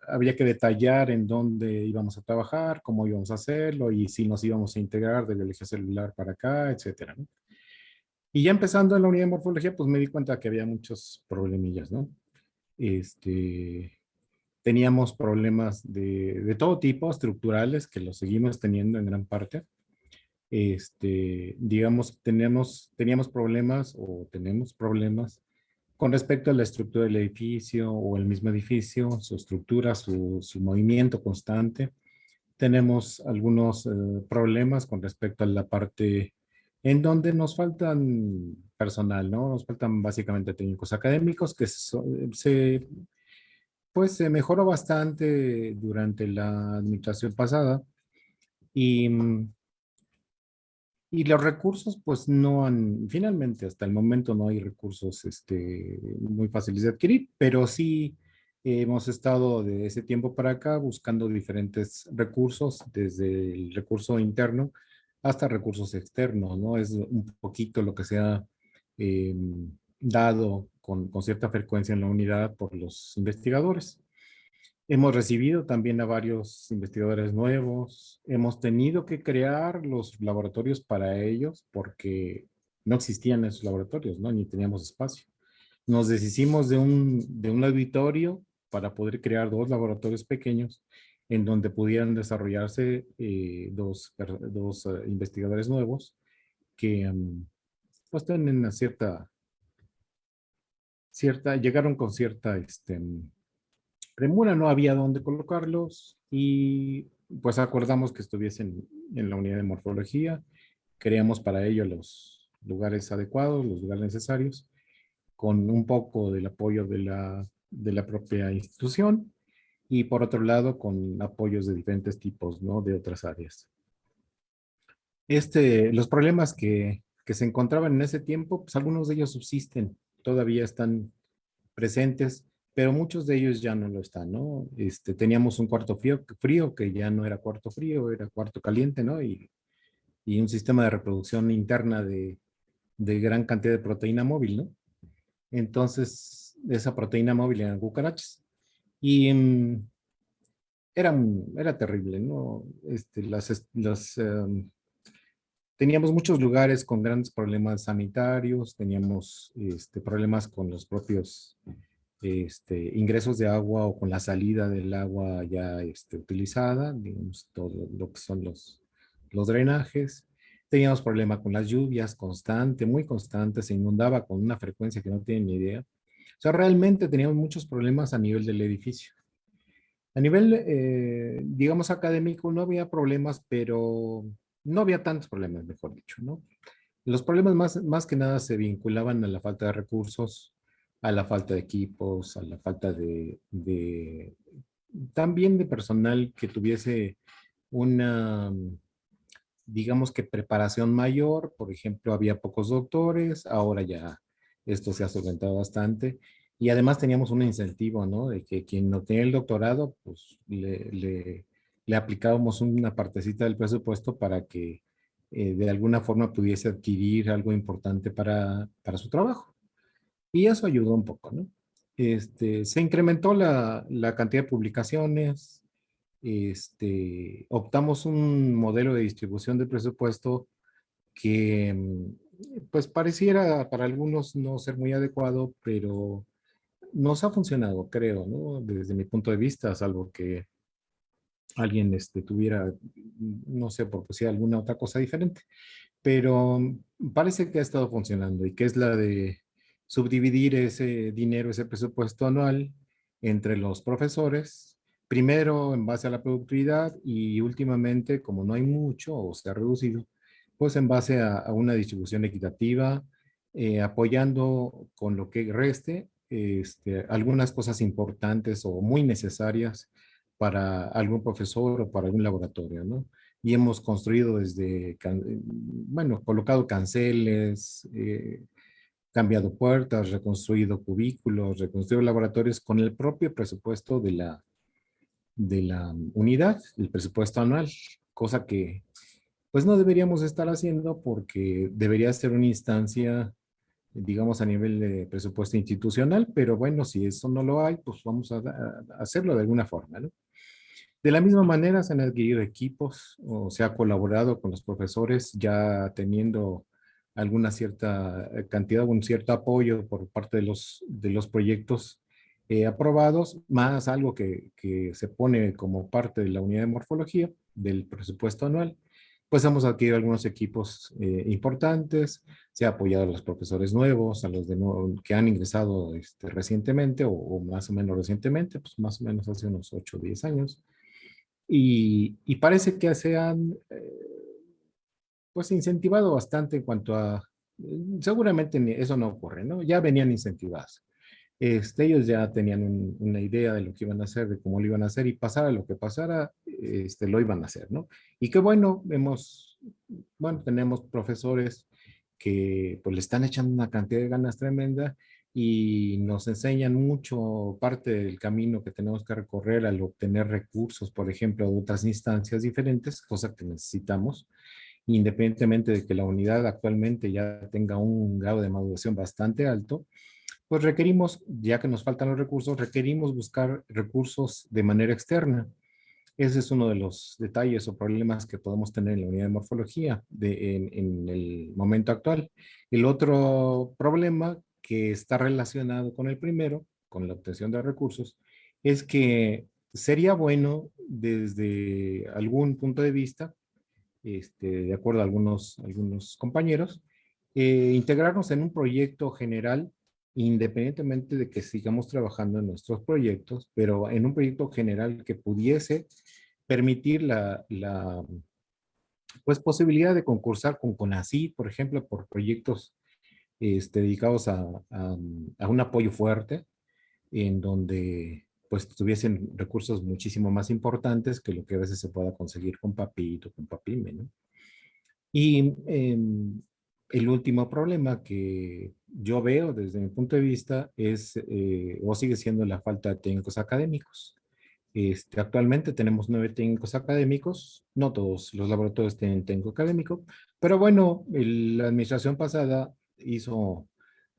había que detallar en dónde íbamos a trabajar, cómo íbamos a hacerlo y si nos íbamos a integrar del eje celular para acá, etcétera. Y ya empezando en la unidad de morfología, pues me di cuenta que había muchos problemillas, ¿no? Este, teníamos problemas de, de todo tipo, estructurales, que los seguimos teniendo en gran parte. Este, digamos, teníamos, teníamos problemas o tenemos problemas con respecto a la estructura del edificio o el mismo edificio, su estructura, su, movimiento constante, tenemos algunos eh, problemas con respecto a la parte en donde nos faltan personal, ¿no? Nos faltan básicamente técnicos académicos que se, pues se mejoró bastante durante la administración pasada y Y los recursos, pues no han, finalmente hasta el momento no hay recursos este, muy fáciles de adquirir, pero sí hemos estado de ese tiempo para acá buscando diferentes recursos, desde el recurso interno hasta recursos externos, ¿no? Es un poquito lo que se ha em, dado con, con cierta frecuencia en la unidad por los investigadores. Hemos recibido también a varios investigadores nuevos. Hemos tenido que crear los laboratorios para ellos porque no existían esos laboratorios, ¿no? Ni teníamos espacio. Nos deshicimos de un, de un auditorio para poder crear dos laboratorios pequeños en donde pudieran desarrollarse eh, dos, dos eh, investigadores nuevos que um, pues tienen una cierta, cierta, llegaron con cierta este, premura, no había dónde colocarlos y pues acordamos que estuviesen en la unidad de morfología. Creamos para ello los lugares adecuados, los lugares necesarios, con un poco del apoyo de la, de la propia institución y por otro lado con apoyos de diferentes tipos, ¿no? De otras áreas. Este, los problemas que, que se encontraban en ese tiempo, pues algunos de ellos subsisten, todavía están presentes, pero muchos de ellos ya no lo están, ¿no? Este, teníamos un cuarto frío, frío que ya no era cuarto frío, era cuarto caliente, ¿no? Y, y un sistema de reproducción interna de, de, gran cantidad de proteína móvil, ¿no? Entonces, esa proteína móvil eran cucarachas. Y um, era, era terrible, ¿no? Este, las, las, um, teníamos muchos lugares con grandes problemas sanitarios, teníamos este, problemas con los propios este, ingresos de agua o con la salida del agua ya este, utilizada, digamos, todo lo que son los, los drenajes. Teníamos problema con las lluvias constante, muy constante, se inundaba con una frecuencia que no tienen ni idea. O sea, realmente teníamos muchos problemas a nivel del edificio. A nivel, eh, digamos, académico no había problemas, pero no había tantos problemas, mejor dicho, ¿no? Los problemas más, más que nada se vinculaban a la falta de recursos, a la falta de equipos, a la falta de, también de personal que tuviese una, digamos que preparación mayor. Por ejemplo, había pocos doctores, ahora ya esto se ha solventado bastante. Y además teníamos un incentivo, ¿no? De que quien no tenía el doctorado, pues le, aplicábamos una partecita del presupuesto para que eh, de alguna forma pudiese adquirir algo importante para, para su trabajo. Y eso ayudó un poco, ¿no? Este, se incrementó la, la cantidad de publicaciones, este, optamos un modelo de distribución de presupuesto que mm, pues pareciera para algunos no ser muy adecuado, pero nos ha funcionado, creo, ¿no? Desde mi punto de vista, salvo que alguien este, tuviera, no sé, si alguna otra cosa diferente. Pero mm, parece que ha estado funcionando y que es la de subdividir ese dinero, ese presupuesto anual entre los profesores, primero en base a la productividad y últimamente, como no hay mucho o se ha reducido, pues en base a, una distribución equitativa, eh, apoyando con lo que reste este, algunas cosas importantes o muy necesarias para algún profesor o para algún laboratorio, ¿no? Y hemos construido desde, bueno, colocado canceles, eh, cambiado puertas, reconstruido cubículos, reconstruido laboratorios con el propio presupuesto de la, de la unidad, el presupuesto anual, cosa que pues no deberíamos estar haciendo porque debería ser una instancia, digamos, a nivel de presupuesto institucional, pero bueno, si eso no lo hay, pues vamos a, hacerlo de alguna forma, ¿no? De la misma manera se han adquirido equipos o se ha colaborado con los profesores ya teniendo alguna cierta eh, cantidad, un cierto apoyo por parte de los, de los proyectos eh, aprobados, más algo que, que, se pone como parte de la unidad de morfología del presupuesto anual, pues hemos adquirido algunos equipos eh, importantes, se ha apoyado a los profesores nuevos, a los de nuevo, que han ingresado este, recientemente o, más o menos recientemente, pues más o menos hace unos 8 o 10 años. Y, y parece que se han pues incentivado bastante en cuanto a, seguramente eso no ocurre, ¿no? Ya venían incentivados. Este, ellos ya tenían una idea de lo que iban a hacer, de cómo lo iban a hacer y pasara lo que pasara, este, lo iban a hacer, ¿no? Y qué bueno, hemos, bueno, tenemos profesores que pues le están echando una cantidad de ganas tremenda y nos enseñan mucho parte del camino que tenemos que recorrer al obtener recursos, por ejemplo, de otras instancias diferentes, cosa que necesitamos, independientemente de que la unidad actualmente ya tenga un grado de maduración bastante alto, pues requerimos, ya que nos faltan los recursos, requerimos buscar recursos de manera externa. Ese es uno de los detalles o problemas que podemos tener en la unidad de morfología en el momento actual. El otro problema que está relacionado con el primero, con la obtención de recursos, es que sería bueno desde algún punto de vista, este, de acuerdo a algunos, algunos compañeros, eh, integrarnos en un proyecto general, independientemente de que sigamos trabajando en nuestros proyectos, pero en un proyecto general que pudiese permitir la, pues, posibilidad de concursar con CONACYT, por ejemplo, por proyectos este, dedicados a, un apoyo fuerte, en donde pues tuviesen recursos muchísimo más importantes que lo que a veces se pueda conseguir con Papito, con Papime, ¿no? Y em, el último problema que yo veo desde mi punto de vista es, eh, o sigue siendo la falta de técnicos académicos. Este, actualmente tenemos nueve técnicos académicos, no todos los laboratorios tienen técnico académico, pero bueno, la administración pasada hizo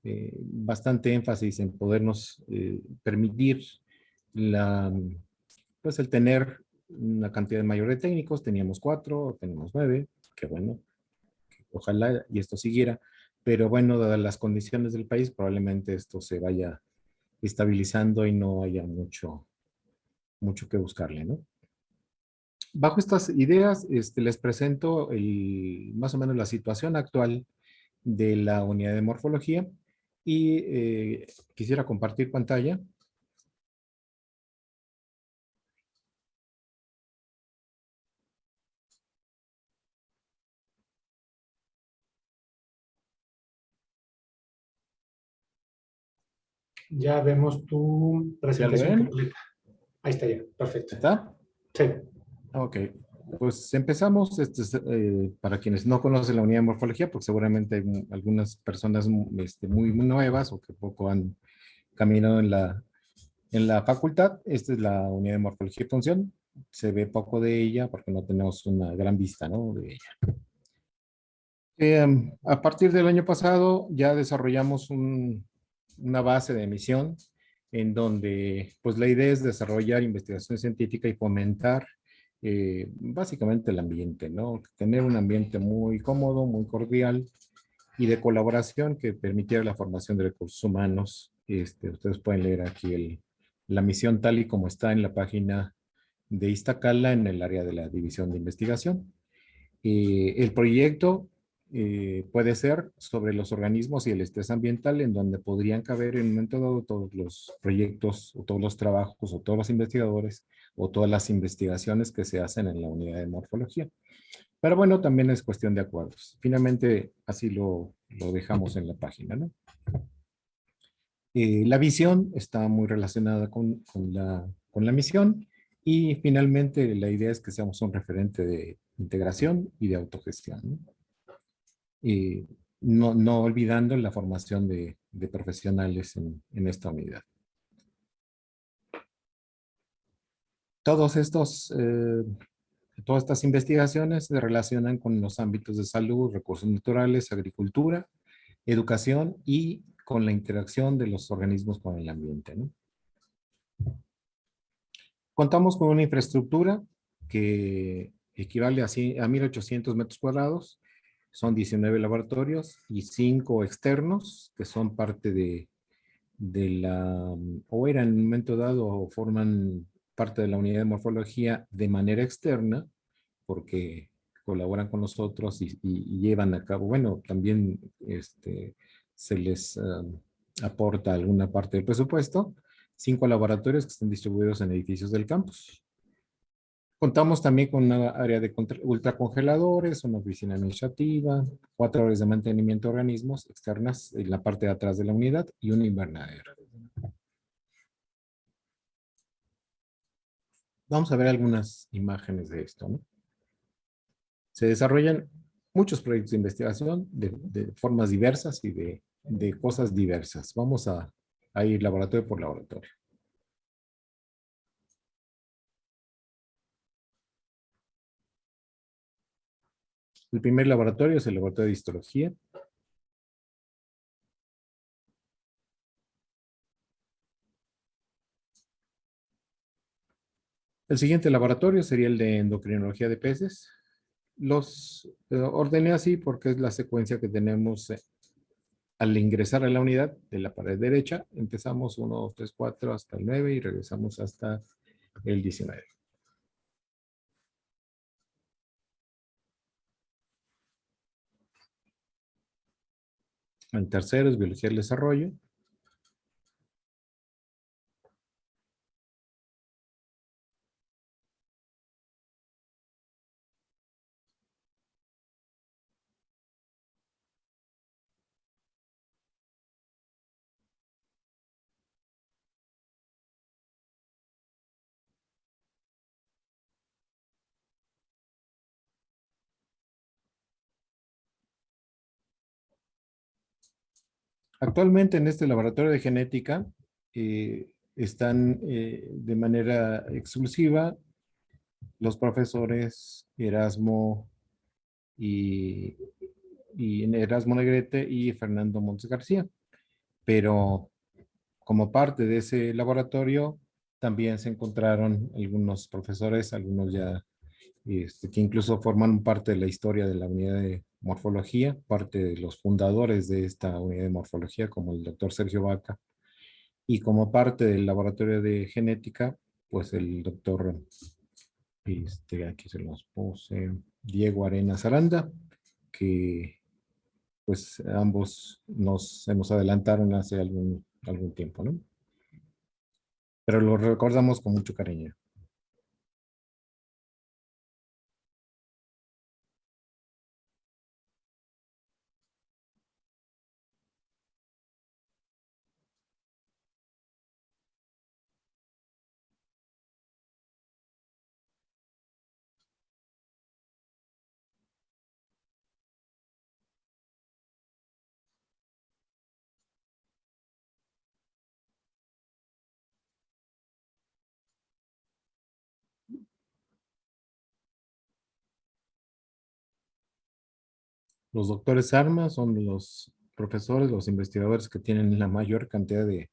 eh, bastante énfasis en podernos eh, permitir la, pues el tener una cantidad mayor de técnicos, teníamos cuatro, tenemos nueve, que bueno, ojalá y esto siguiera, pero bueno, dadas las condiciones del país, probablemente esto se vaya estabilizando y no haya mucho, mucho que buscarle, ¿no? Bajo estas ideas, este, les presento el, más o menos la situación actual de la unidad de morfología y eh, quisiera compartir pantalla. Ya vemos tu presentación completa. Ahí está ya, perfecto. ¿Está? Sí. Ok. Pues empezamos, este, eh, para quienes no conocen la unidad de morfología, porque seguramente hay algunas personas este, muy nuevas o que poco han caminado en la, en la facultad. Esta es la unidad de morfología y función. Se ve poco de ella porque no tenemos una gran vista ¿no? de ella. Em, a partir del año pasado ya desarrollamos una base de emisión en donde pues la idea es desarrollar investigación científica y fomentar eh, básicamente el ambiente, ¿no? Tener un ambiente muy cómodo, muy cordial y de colaboración que permitiera la formación de recursos humanos. Este, ustedes pueden leer aquí el, la misión tal y como está en la página de Iztacala en el área de la división de investigación. Eh, el proyecto eh, puede ser sobre los organismos y el estrés ambiental en donde podrían caber en un momento dado todos los proyectos o todos los trabajos o todos los investigadores o todas las investigaciones que se hacen en la unidad de morfología. Pero bueno, también es cuestión de acuerdos. Finalmente, así lo, lo dejamos en la página. ¿no? Eh, la visión está muy relacionada con, con, la, con la misión y finalmente la idea es que seamos un referente de integración y de autogestión. Y no, no olvidando la formación de, profesionales en, esta unidad. Todos estos, eh, todas estas investigaciones se relacionan con los ámbitos de salud, recursos naturales, agricultura, educación y con la interacción de los organismos con el ambiente. ¿no? Contamos con una infraestructura que equivale a, a 1.800 metros cuadrados son 19 laboratorios y 5 externos que son parte de, de la, o eran en un momento dado o forman parte de la unidad de morfología de manera externa, porque colaboran con nosotros y, llevan a cabo, bueno, también este, se les uh, aporta alguna parte del presupuesto, cinco laboratorios que están distribuidos en edificios del campus. Contamos también con una área de ultracongeladores, una oficina administrativa, cuatro horas de mantenimiento de organismos externas en la parte de atrás de la unidad y un invernadero. Vamos a ver algunas imágenes de esto. Se desarrollan muchos proyectos de investigación de, formas diversas y de, cosas diversas. Vamos a ir laboratorio por laboratorio. El primer laboratorio es el laboratorio de histología. El siguiente laboratorio sería el de endocrinología de peces. Los eh, ordené así porque es la secuencia que tenemos eh, al ingresar a la unidad de la pared derecha. Empezamos 1, 2, 3, 4 hasta el 9 y regresamos hasta el 19. El tercero es biología del desarrollo. Actualmente en este laboratorio de genética eh, están eh, de manera exclusiva los profesores Erasmo y, Erasmo Negrete y Fernando Montes García. Pero como parte de ese laboratorio también se encontraron algunos profesores, algunos ya este, que incluso forman parte de la historia de la unidad de morfología, parte de los fundadores de esta unidad de morfología, como el doctor Sergio Vaca, y como parte del laboratorio de genética, pues el doctor, este, aquí se los puse, Diego Arenas Aranda, que pues ambos nos, nos adelantaron hace algún, algún tiempo, ¿no? Pero lo recordamos con mucho cariño. Los doctores Armas son los profesores, los investigadores que tienen la mayor cantidad de,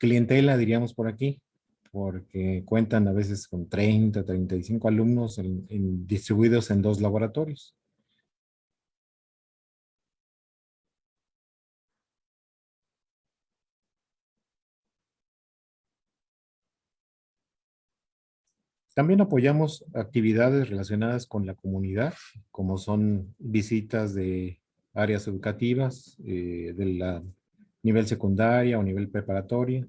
clientela, diríamos por aquí, porque cuentan a veces con 30, 35 alumnos distribuidos en dos laboratorios. También apoyamos actividades relacionadas con la comunidad, como son visitas de áreas educativas eh, de la nivel secundaria o nivel preparatoria,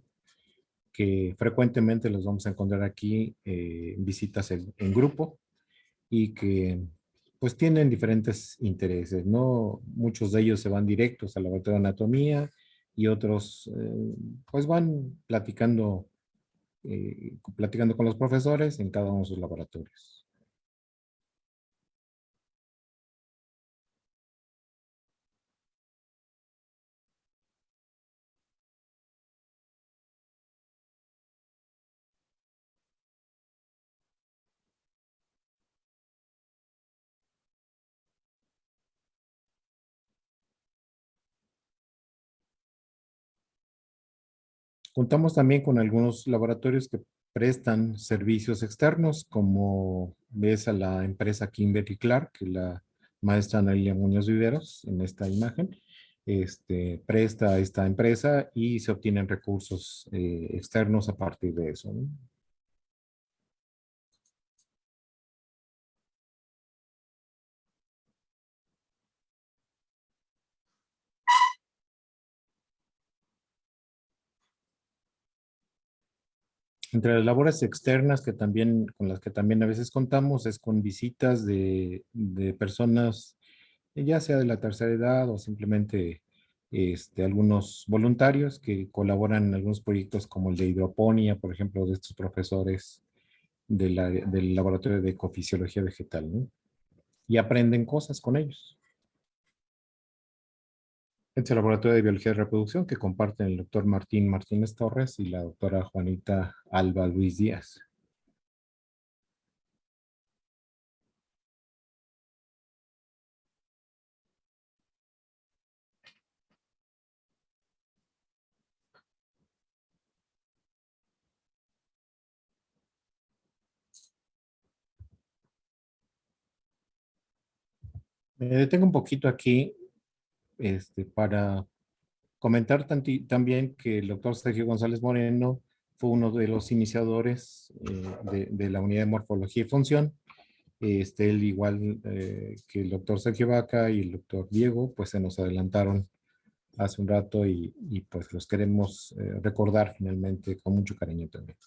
que frecuentemente los vamos a encontrar aquí eh, visitas en, grupo y que pues tienen diferentes intereses, ¿no? Muchos de ellos se van directos a la laboratorio de anatomía y otros eh, pues van platicando eh, platicando con los profesores en cada uno de sus laboratorios. Contamos también con algunos laboratorios que prestan servicios externos, como ves a la empresa Kimberly Clark, la maestra Analia Muñoz Viveros, en esta imagen, este, presta a esta empresa y se obtienen recursos eh, externos a partir de eso. Entre las labores externas que también, con las que también a veces contamos es con visitas de, personas, ya sea de la tercera edad o simplemente este, algunos voluntarios que colaboran en algunos proyectos como el de hidroponía, por ejemplo, de estos profesores del laboratorio de ecofisiología vegetal. y aprenden cosas con ellos. Es el laboratorio de biología de reproducción que comparten el doctor Martín Martínez Torres y la doctora Juanita Alba Luis Díaz. Me detengo un poquito aquí este, para comentar también que el doctor Sergio González Moreno fue uno de los iniciadores eh, de, la unidad de morfología y función. Este, él igual eh, que el doctor Sergio Vaca y el doctor Diego, pues se nos adelantaron hace un rato y, pues los queremos eh, recordar finalmente con mucho cariño también.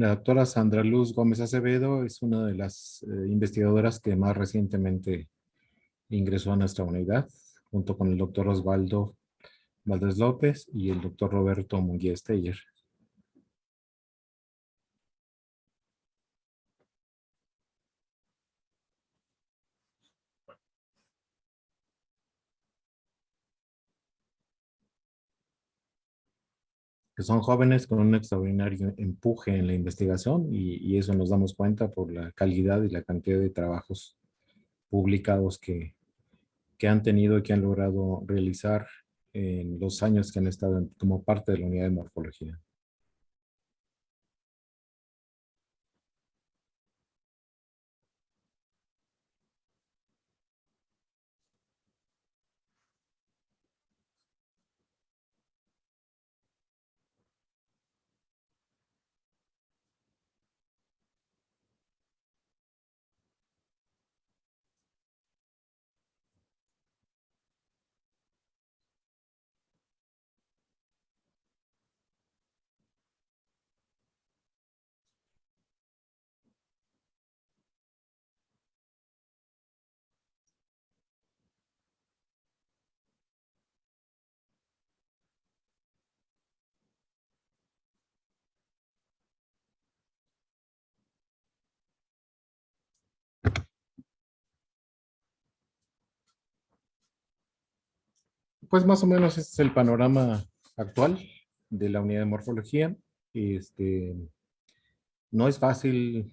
La doctora Sandra Luz Gómez Acevedo es una de las eh, investigadoras que más recientemente ingresó a nuestra unidad, junto con el doctor Osvaldo Valdés López y el doctor Roberto Munguía Steyer. Son jóvenes con un extraordinario empuje en la investigación y, eso nos damos cuenta por la calidad y la cantidad de trabajos publicados que, que han tenido y que han logrado realizar en los años que han estado como parte de la unidad de morfología. Pues más o menos este es el panorama actual de la unidad de morfología. Este, no es fácil,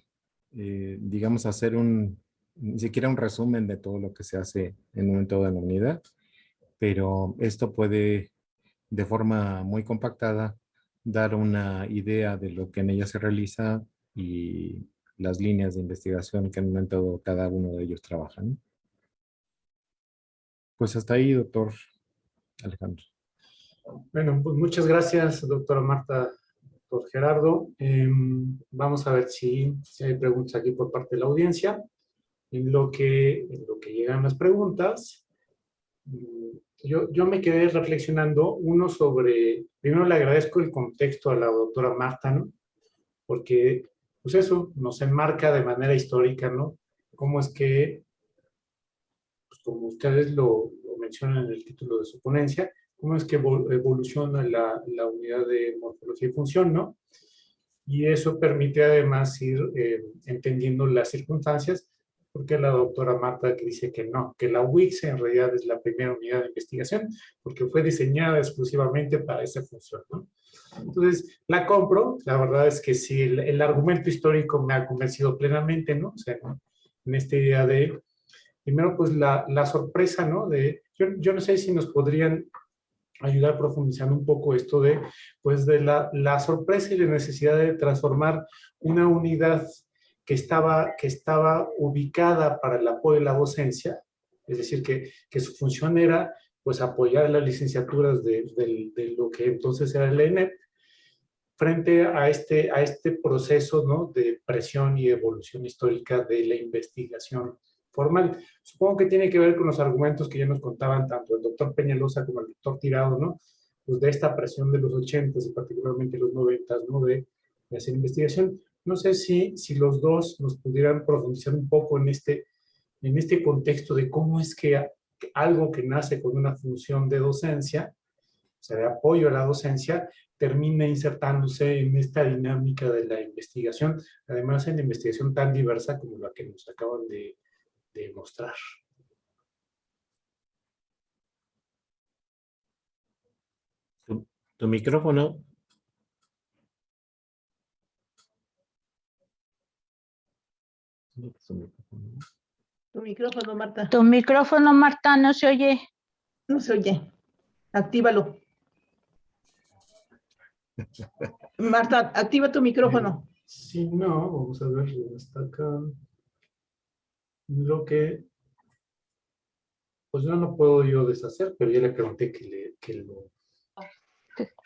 eh, digamos, hacer un, ni siquiera un resumen de todo lo que se hace en un momento de la unidad, pero esto puede, de forma muy compactada, dar una idea de lo que en ella se realiza y las líneas de investigación que en un momento cada uno de ellos trabajan. Pues hasta ahí, doctor Alejandro. Bueno, pues muchas gracias, doctora Marta, doctor Gerardo. Em, vamos a ver si, hay preguntas aquí por parte de la audiencia. En lo que, llegan las preguntas, mm, yo, yo me quedé reflexionando, uno sobre, primero le agradezco el contexto a la doctora Marta, ¿no? Porque, pues eso, nos enmarca de manera histórica, ¿no? Cómo es que, pues como ustedes lo, menciona en el título de su ponencia, cómo es que evoluciona la, la unidad de morfología y función, ¿no? Y eso permite además ir eh, entendiendo las circunstancias, porque la doctora Marta que dice que no, que la WIX en realidad es la primera unidad de investigación, porque fue diseñada exclusivamente para esa función, ¿no? Entonces, la compro, la verdad es que sí, el, el argumento histórico me ha convencido plenamente, ¿no? O sea, en esta idea de, primero, pues la, la sorpresa, ¿no? De, yo, no sé si nos podrían ayudar profundizando un poco esto de, pues de la, la, sorpresa y la necesidad de transformar una unidad que estaba, que estaba ubicada para el apoyo de la docencia, es decir, que, que su función era pues apoyar las licenciaturas de, de, de, lo que entonces era el ENEP, frente a este, a este proceso ¿no? de presión y evolución histórica de la investigación formal. Supongo que tiene que ver con los argumentos que ya nos contaban tanto el doctor Peñalosa como el doctor Tirado, ¿no? Pues de esta presión de los 80 y particularmente los 90 ¿no? De, de, hacer investigación. No sé si, si los dos nos pudieran profundizar un poco en este, en este contexto de cómo es que algo que nace con una función de docencia, o sea, de apoyo a la docencia, termina insertándose en esta dinámica de la investigación, además en la investigación tan diversa como la que nos acaban de, demostrar. Tu, tu micrófono. Tu micrófono, Marta. Tu micrófono, Marta, no se oye. No se oye. Actívalo. Marta, activa tu micrófono. Sí, no, vamos a ver, está acá lo que, pues no puedo yo deshacer, pero ya le pregunté que, le, que lo...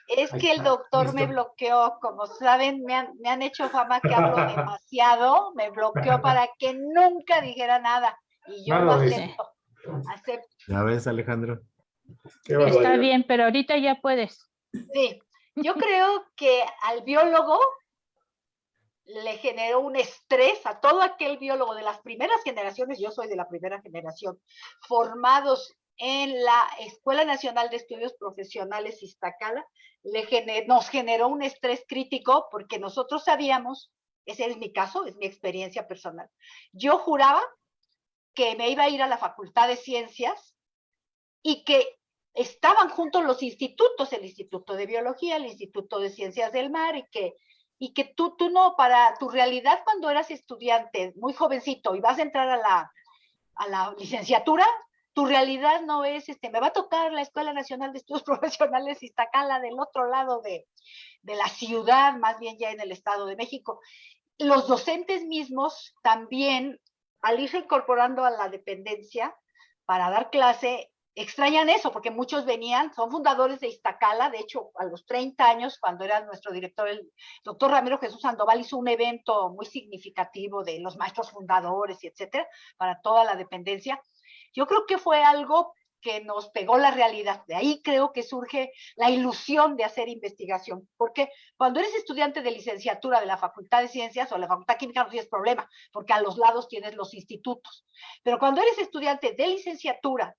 Es que el doctor me bloqueó, como saben, me han, me han hecho fama que hablo demasiado, me bloqueó para que nunca dijera nada, y yo lo acepto, acepto. Ya ves, Alejandro. Está bien, pero ahorita ya puedes. Sí, yo creo que al biólogo le generó un estrés a todo aquel biólogo de las primeras generaciones, yo soy de la primera generación, formados en la Escuela Nacional de Estudios Profesionales Iztacala, nos generó un estrés crítico porque nosotros sabíamos, ese es mi caso, es mi experiencia personal, yo juraba que me iba a ir a la Facultad de Ciencias y que estaban juntos los institutos, el Instituto de Biología, el Instituto de Ciencias del Mar, y que, y que tú, tú no, para tu realidad cuando eras estudiante, muy jovencito, y vas a entrar a la, a la licenciatura, tu realidad no es, este, me va a tocar la Escuela Nacional de Estudios Profesionales Iztacala del otro lado de, de la ciudad, más bien ya en el Estado de México. Los docentes mismos también, al irse incorporando a la dependencia para dar clase, extrañan eso, porque muchos venían, son fundadores de Iztacala, de hecho, a los 30 años, cuando era nuestro director, el doctor Ramiro Jesús Sandoval, hizo un evento muy significativo de los maestros fundadores y etcétera, para toda la dependencia. Yo creo que fue algo que nos pegó la realidad. De ahí creo que surge la ilusión de hacer investigación, porque cuando eres estudiante de licenciatura de la Facultad de Ciencias o la Facultad Química no tienes problema, porque a los lados tienes los institutos. Pero cuando eres estudiante de licenciatura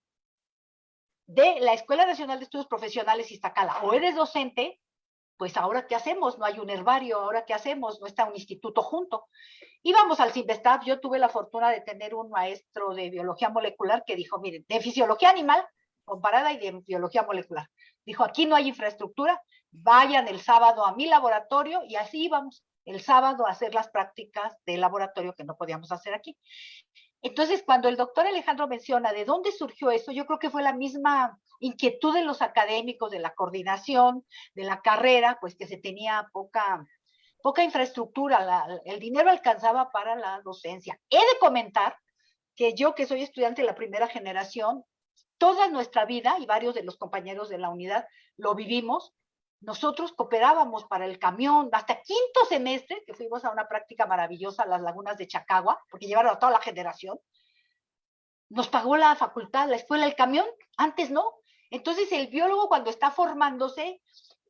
de la Escuela Nacional de Estudios Profesionales Iztacala o eres docente, pues ahora qué hacemos, no hay un herbario, ahora qué hacemos, no está un instituto junto. Íbamos al CIMBESTAF, yo tuve la fortuna de tener un maestro de biología molecular que dijo, miren, de fisiología animal comparada y de biología molecular. Dijo, aquí no hay infraestructura, vayan el sábado a mi laboratorio y así íbamos el sábado a hacer las prácticas de laboratorio que no podíamos hacer aquí. Entonces, cuando el doctor Alejandro menciona de dónde surgió eso, yo creo que fue la misma inquietud de los académicos, de la coordinación, de la carrera, pues que se tenía poca, poca infraestructura, el dinero alcanzaba para la docencia. He de comentar que yo, que soy estudiante de la primera generación, toda nuestra vida, y varios de los compañeros de la unidad lo vivimos, nosotros cooperábamos para el camión, hasta quinto semestre, que fuimos a una práctica maravillosa a las lagunas de Chacagua, porque llevaron a toda la generación, nos pagó la facultad, la escuela, el camión, antes no. Entonces el biólogo cuando está formándose,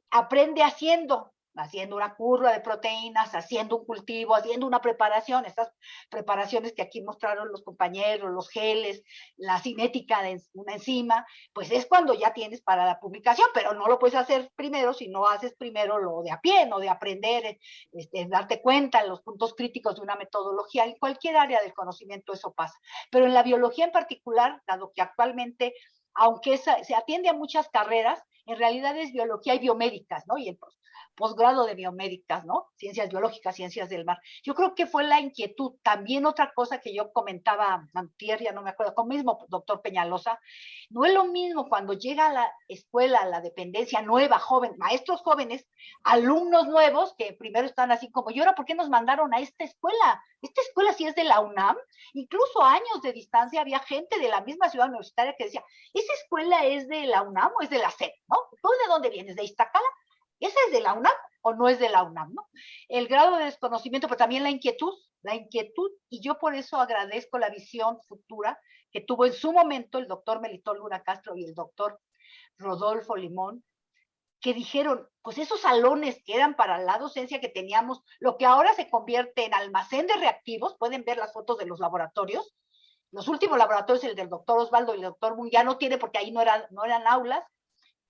aprende haciendo, haciendo una curva de proteínas, haciendo un cultivo, haciendo una preparación, estas preparaciones que aquí mostraron los compañeros, los geles, la cinética de una enzima, pues es cuando ya tienes para la publicación, pero no lo puedes hacer primero si no haces primero lo de a pie, no de aprender, este, darte cuenta en los puntos críticos de una metodología, en cualquier área del conocimiento eso pasa. Pero en la biología en particular, dado que actualmente aunque se atiende a muchas carreras, en realidad es biología y biomédicas, ¿no? Y el posgrado de biomédicas, ¿no? Ciencias biológicas, ciencias del mar. Yo creo que fue la inquietud. También otra cosa que yo comentaba antier, ya no me acuerdo, con mismo doctor Peñalosa, no es lo mismo cuando llega a la escuela, a la dependencia nueva, joven, maestros jóvenes, alumnos nuevos que primero están así como, ¿y ahora por qué nos mandaron a esta escuela? Esta escuela sí es de la UNAM, incluso años de distancia había gente de la misma ciudad universitaria que decía, ¿esa escuela es de la UNAM o es de la SED? ¿No? ¿Tú de dónde vienes? ¿De Iztacala? ¿Esa es de la UNAM o no es de la UNAM? ¿no? El grado de desconocimiento, pero también la inquietud, la inquietud, y yo por eso agradezco la visión futura que tuvo en su momento el doctor Melitón Luna Castro y el doctor Rodolfo Limón, que dijeron, pues esos salones que eran para la docencia que teníamos, lo que ahora se convierte en almacén de reactivos, pueden ver las fotos de los laboratorios, los últimos laboratorios, el del doctor Osvaldo y el doctor ya no tiene porque ahí no eran, no eran aulas,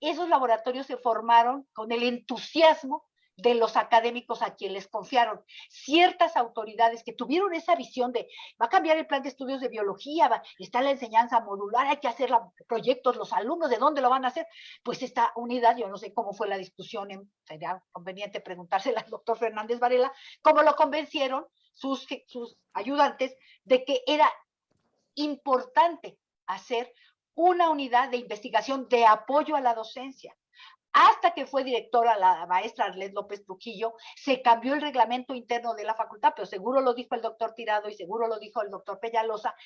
esos laboratorios se formaron con el entusiasmo de los académicos a quienes les confiaron. Ciertas autoridades que tuvieron esa visión de, va a cambiar el plan de estudios de biología, está la enseñanza modular, hay que hacer proyectos, los alumnos, ¿de dónde lo van a hacer? Pues esta unidad, yo no sé cómo fue la discusión, sería conveniente preguntársela al doctor Fernández Varela, cómo lo convencieron sus, sus ayudantes de que era importante hacer una unidad de investigación de apoyo a la docencia. Hasta que fue directora la maestra Arlet López Trujillo, se cambió el reglamento interno de la facultad, pero seguro lo dijo el doctor Tirado y seguro lo dijo el doctor Peñalosa.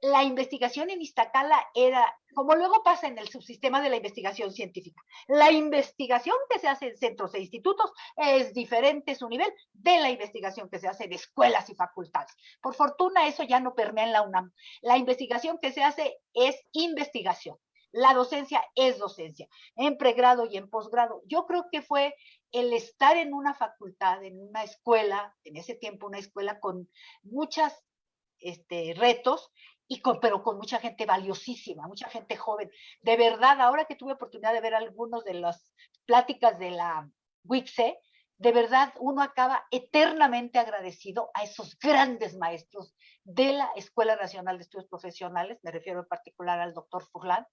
La investigación en Iztacala era, como luego pasa en el subsistema de la investigación científica, la investigación que se hace en centros e institutos es diferente su nivel de la investigación que se hace en escuelas y facultades. Por fortuna eso ya no permea en la UNAM. La investigación que se hace es investigación la docencia es docencia, en pregrado y en posgrado. Yo creo que fue el estar en una facultad, en una escuela, en ese tiempo una escuela con muchos este, retos, y con, pero con mucha gente valiosísima, mucha gente joven. De verdad, ahora que tuve oportunidad de ver algunos de las pláticas de la WICSE, de verdad uno acaba eternamente agradecido a esos grandes maestros de la Escuela Nacional de Estudios Profesionales, me refiero en particular al doctor Furlan,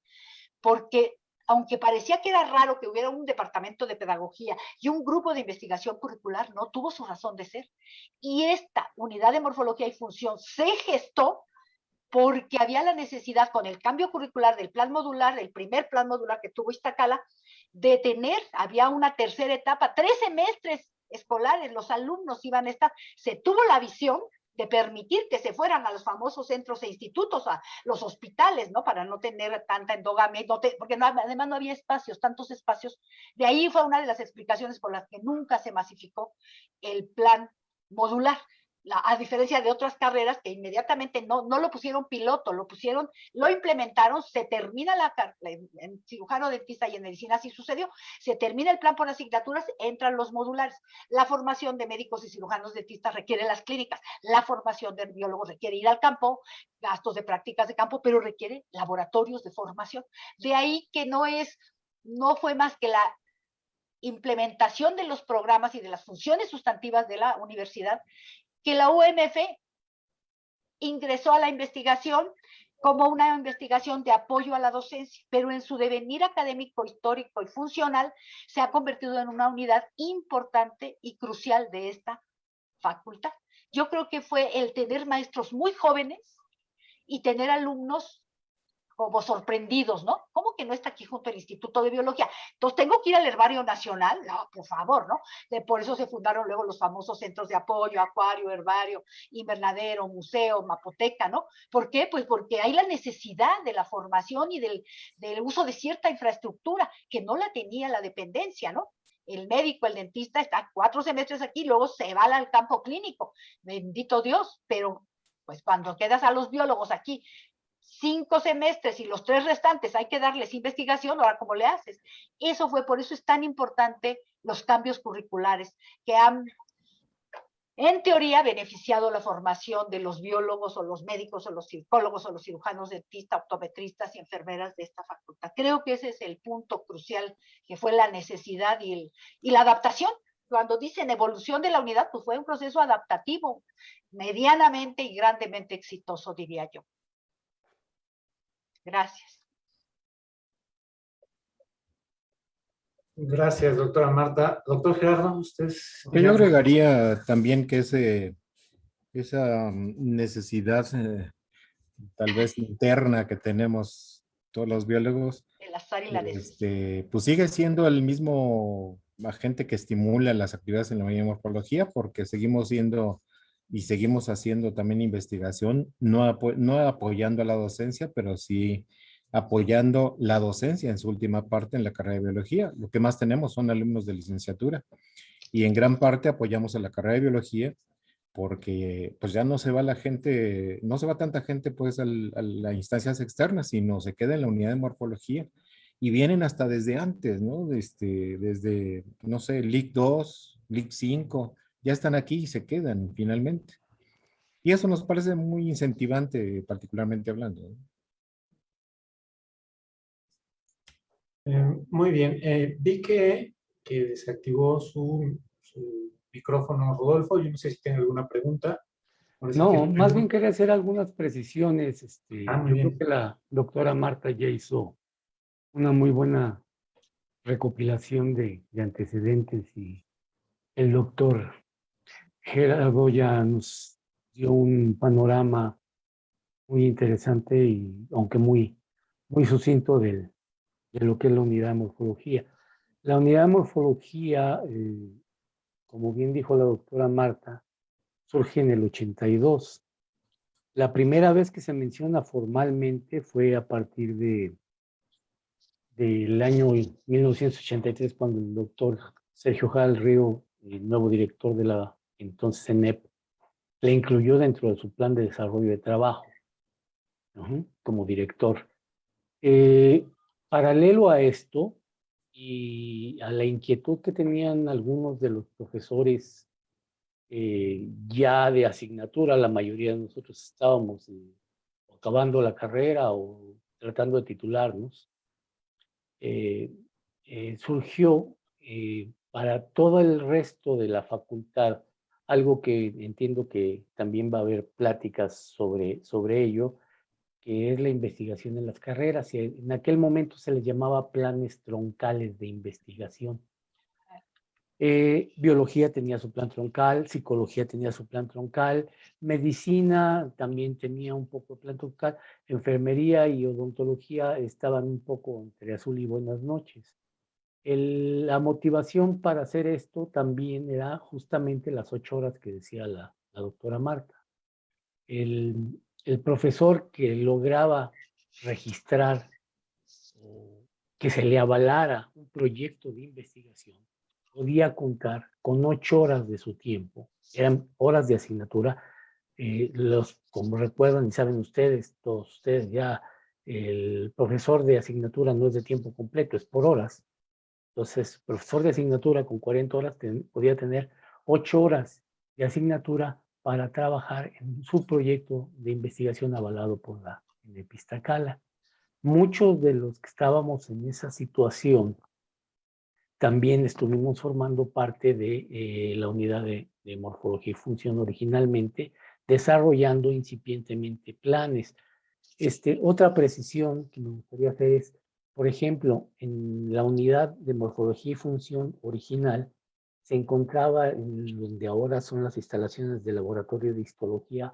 porque aunque parecía que era raro que hubiera un departamento de pedagogía y un grupo de investigación curricular, no tuvo su razón de ser. Y esta unidad de morfología y función se gestó porque había la necesidad con el cambio curricular del plan modular, el primer plan modular que tuvo Iztacala, de tener, había una tercera etapa, tres semestres escolares, los alumnos iban a estar, se tuvo la visión de permitir que se fueran a los famosos centros e institutos, a los hospitales, ¿no? Para no tener tanta endogamia, porque no, además no había espacios, tantos espacios. De ahí fue una de las explicaciones por las que nunca se masificó el plan modular a diferencia de otras carreras que inmediatamente no, no lo pusieron piloto, lo pusieron, lo implementaron, se termina la, en cirujano dentista y en medicina así sucedió, se termina el plan por asignaturas, entran los modulares. La formación de médicos y cirujanos dentistas requiere las clínicas, la formación de biólogos requiere ir al campo, gastos de prácticas de campo, pero requiere laboratorios de formación. De ahí que no es, no fue más que la implementación de los programas y de las funciones sustantivas de la universidad que la UMF ingresó a la investigación como una investigación de apoyo a la docencia, pero en su devenir académico, histórico y funcional se ha convertido en una unidad importante y crucial de esta facultad. Yo creo que fue el tener maestros muy jóvenes y tener alumnos como sorprendidos, ¿no? ¿Cómo que no está aquí junto al Instituto de Biología? Entonces, ¿tengo que ir al Herbario Nacional? No, por favor, ¿no? por eso se fundaron luego los famosos centros de apoyo, acuario, herbario, invernadero, museo, mapoteca, ¿no? ¿Por qué? Pues porque hay la necesidad de la formación y del, del uso de cierta infraestructura que no la tenía la dependencia, ¿no? el médico, el dentista está cuatro semestres aquí, luego se va al campo clínico. Bendito Dios, pero pues cuando quedas a los biólogos aquí cinco semestres y los tres restantes hay que darles investigación, ahora cómo le haces. Eso fue, por eso es tan importante los cambios curriculares que han, en teoría, beneficiado la formación de los biólogos o los médicos o los psicólogos o los cirujanos dentistas, optometristas y enfermeras de esta facultad. Creo que ese es el punto crucial que fue la necesidad y, el, y la adaptación cuando dicen evolución de la unidad, pues fue un proceso adaptativo, medianamente y grandemente exitoso, diría yo. Gracias. Gracias, doctora Marta. Doctor Gerardo, usted... Yo agregaría también que ese, esa mm, necesidad eh, tal vez interna que tenemos todos los biólogos, el azar y la este, pues sigue siendo el mismo agente que estimula las actividades en la morfología porque seguimos siendo y seguimos haciendo también investigación, no, apoyando a la docencia, pero sí apoyando la docencia en su última parte en la carrera de biología. Lo que más tenemos son alumnos de licenciatura y en gran parte apoyamos a la carrera de biología porque pues ya no se va la gente, no se va tanta gente pues a las instancias externas, sino se queda en la unidad de morfología y vienen hasta desde antes, ¿no? Este, desde, no sé, LIC 2, LIC 5, ya están aquí y se quedan finalmente. Y eso nos parece muy incentivante, particularmente hablando. Eh, muy bien. Eh, vi que, que desactivó su, micrófono Rodolfo. Yo no sé si tiene alguna pregunta. No, más bien quería hacer algunas precisiones. Este, ah, yo creo que la doctora Marta ya hizo una muy buena recopilación de, de antecedentes y el doctor Gerardo ya nos dio un panorama muy interesante y aunque muy, muy sucinto de lo que es la unidad de morfología. La unidad de morfología, eh, como bien dijo la doctora Marta, surge en el 82. La primera vez que se menciona formalmente fue a partir de del año 1983, cuando el doctor Sergio Jal Río, el nuevo director de la entonces CENEP le incluyó dentro de su plan de desarrollo de trabajo como director. Eh, paralelo a esto y a la inquietud que tenían algunos de los profesores eh, ya de asignatura, la mayoría de nosotros estábamos acabando la carrera o tratando de titularnos, eh, surgió para todo el resto de la facultad algo que entiendo que también va a haber pláticas sobre, sobre ello, que es la investigación en las carreras. Y en aquel momento se les llamaba planes troncales de investigación. Eh, biología tenía su plan troncal, psicología tenía su plan troncal, medicina también tenía un poco de plan troncal, enfermería y odontología estaban un poco entre azul y buenas noches. La motivación para hacer esto también era justamente las ocho horas que decía la, doctora Marta. El, el profesor que lograba registrar que se le avalara un proyecto de investigación podía contar con ocho horas de su tiempo, eran horas de asignatura, eh, los, como recuerdan y saben ustedes, todos ustedes ya, el profesor de asignatura no es de tiempo completo, es por horas. Entonces, profesor de asignatura con 40 horas podía tener ocho horas de asignatura para trabajar en su proyecto de investigación avalado por la Epistacala. Muchos de los que estábamos en esa situación también estuvimos formando parte de eh, la unidad de, morfología y función originalmente, desarrollando incipientemente planes. Este, otra precisión que me gustaría hacer es, por ejemplo, en la unidad de morfología y función original, se encontraba en donde ahora son las instalaciones del laboratorio de histología,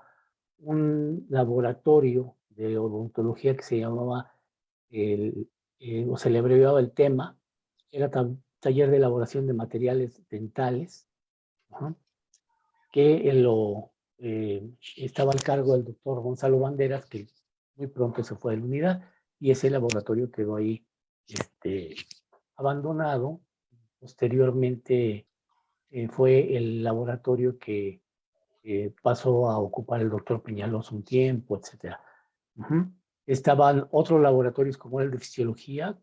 un laboratorio de odontología que se llamaba, el, eh, o se le abreviaba el tema, era taller de elaboración de materiales dentales, que lo, eh, estaba al cargo del doctor Gonzalo Banderas, que muy pronto se fue de la unidad, y ese laboratorio quedó ahí este, abandonado. Posteriormente eh, fue el laboratorio que eh, pasó a ocupar el doctor Peñalos un tiempo, etc. Estaban otros laboratorios como el de fisiología,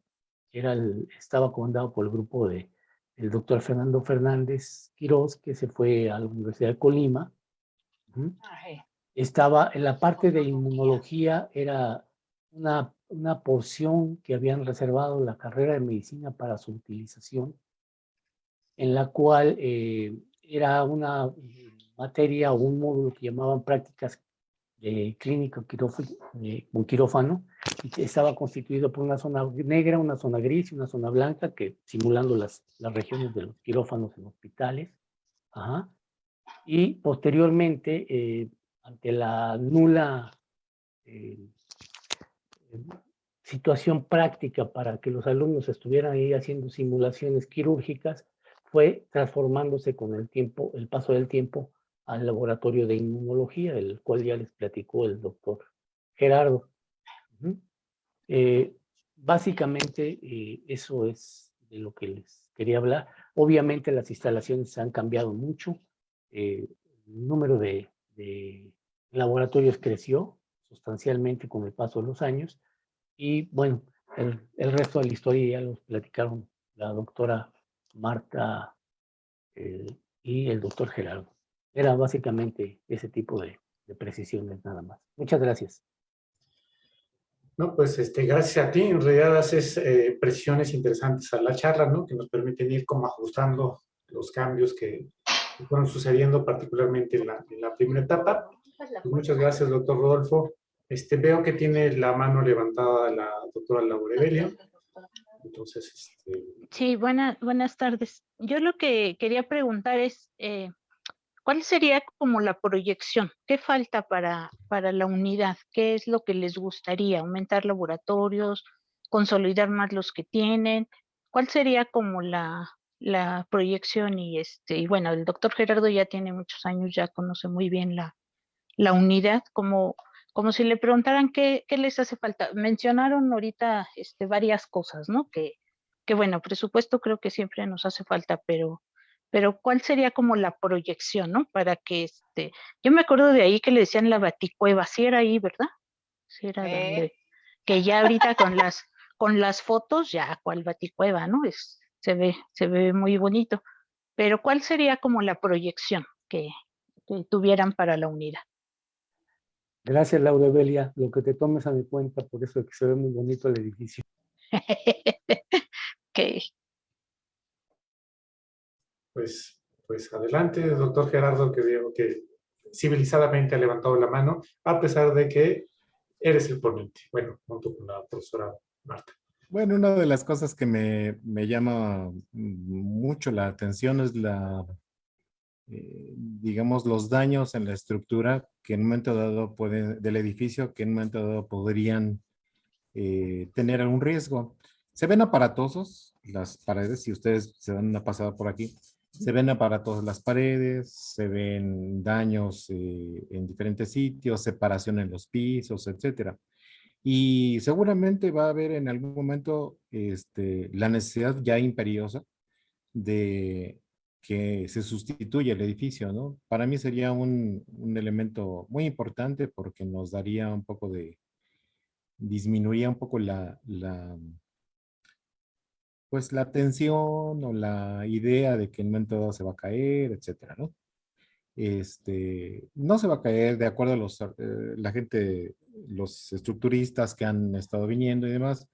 era el, estaba comandado por el grupo de el doctor Fernando Fernández Quirós, que se fue a la Universidad de Colima. Estaba en la parte de inmunología, era una, una porción que habían reservado la carrera de medicina para su utilización, en la cual eh, era una materia o un módulo que llamaban prácticas de clínica con quirófano, y estaba constituido por una zona negra, una zona gris y una zona blanca, que simulando las, las regiones de los quirófanos en hospitales. Y posteriormente, eh, ante la nula eh, situación práctica para que los alumnos estuvieran ahí haciendo simulaciones quirúrgicas, fue transformándose con el tiempo, el paso del tiempo, al laboratorio de inmunología, el cual ya les platicó el doctor Gerardo. Eh, básicamente eh, eso es de lo que les quería hablar. Obviamente las instalaciones han cambiado mucho, eh, el número de, laboratorios creció sustancialmente con el paso de los años y bueno, el, el resto de la historia ya los platicaron la doctora Marta y el doctor Gerardo. Era básicamente ese tipo de, precisiones nada más. Muchas gracias. No, pues este, gracias a ti. En realidad haces eh, precisiones interesantes a la charla, ¿no? Que nos permiten ir como ajustando los cambios que, fueron sucediendo particularmente en la, primera etapa. Pues muchas gracias, doctor Rodolfo. Este, veo que tiene la mano levantada la doctora Laura Evelia. Entonces, este... Sí, buenas tardes. Yo lo que quería preguntar es, eh, ¿Cuál sería como la proyección? ¿Qué falta para, para la unidad? ¿Qué es lo que les gustaría? ¿Aumentar laboratorios? ¿Consolidar más los que tienen? ¿Cuál sería como la, la proyección? Y, este, y bueno, el doctor Gerardo ya tiene muchos años, ya conoce muy bien la, la unidad, como, como si le preguntaran qué, qué, les hace falta. Mencionaron ahorita este, varias cosas, ¿no? Que, que bueno, presupuesto creo que siempre nos hace falta, pero pero ¿cuál sería como la proyección, no? Para que este, yo me acuerdo de ahí que le decían la baticueva, sí era ahí, ¿verdad? Sí era donde, que ya ahorita con las, con las fotos, ya cuál baticueva, ¿no? Es, se ve, se ve muy bonito. Pero ¿cuál sería como la proyección que, tuvieran para la unidad? Gracias, Laura Belia. Lo que te tomes a mi cuenta, por eso es que se ve muy bonito el edificio. ok, pues, pues adelante, doctor Gerardo, que digo que civilizadamente ha levantado la mano, a pesar de que eres el ponente, bueno, junto con la profesora Marta. Bueno, una de las cosas que me, me llama mucho la atención es la, eh, digamos, los daños en la estructura que en un momento dado pueden, del edificio que en un momento dado podrían eh, tener algún riesgo. Se ven aparatosos las paredes, si ustedes se dan una pasada por aquí, se ven aparatosos las paredes, se ven daños eh, en diferentes sitios, separación en los pisos, etcétera. Y seguramente va a haber en algún momento este, la necesidad ya imperiosa de que se sustituya el edificio, ¿no? Para mí sería un, un elemento muy importante porque nos daría un poco de, disminuiría un poco la, la, pues la tensión o la idea de que un momento dado se va a caer, etcétera, ¿no? Este, no se va a caer de acuerdo a los, eh, la gente, los estructuristas que han estado viniendo y demás,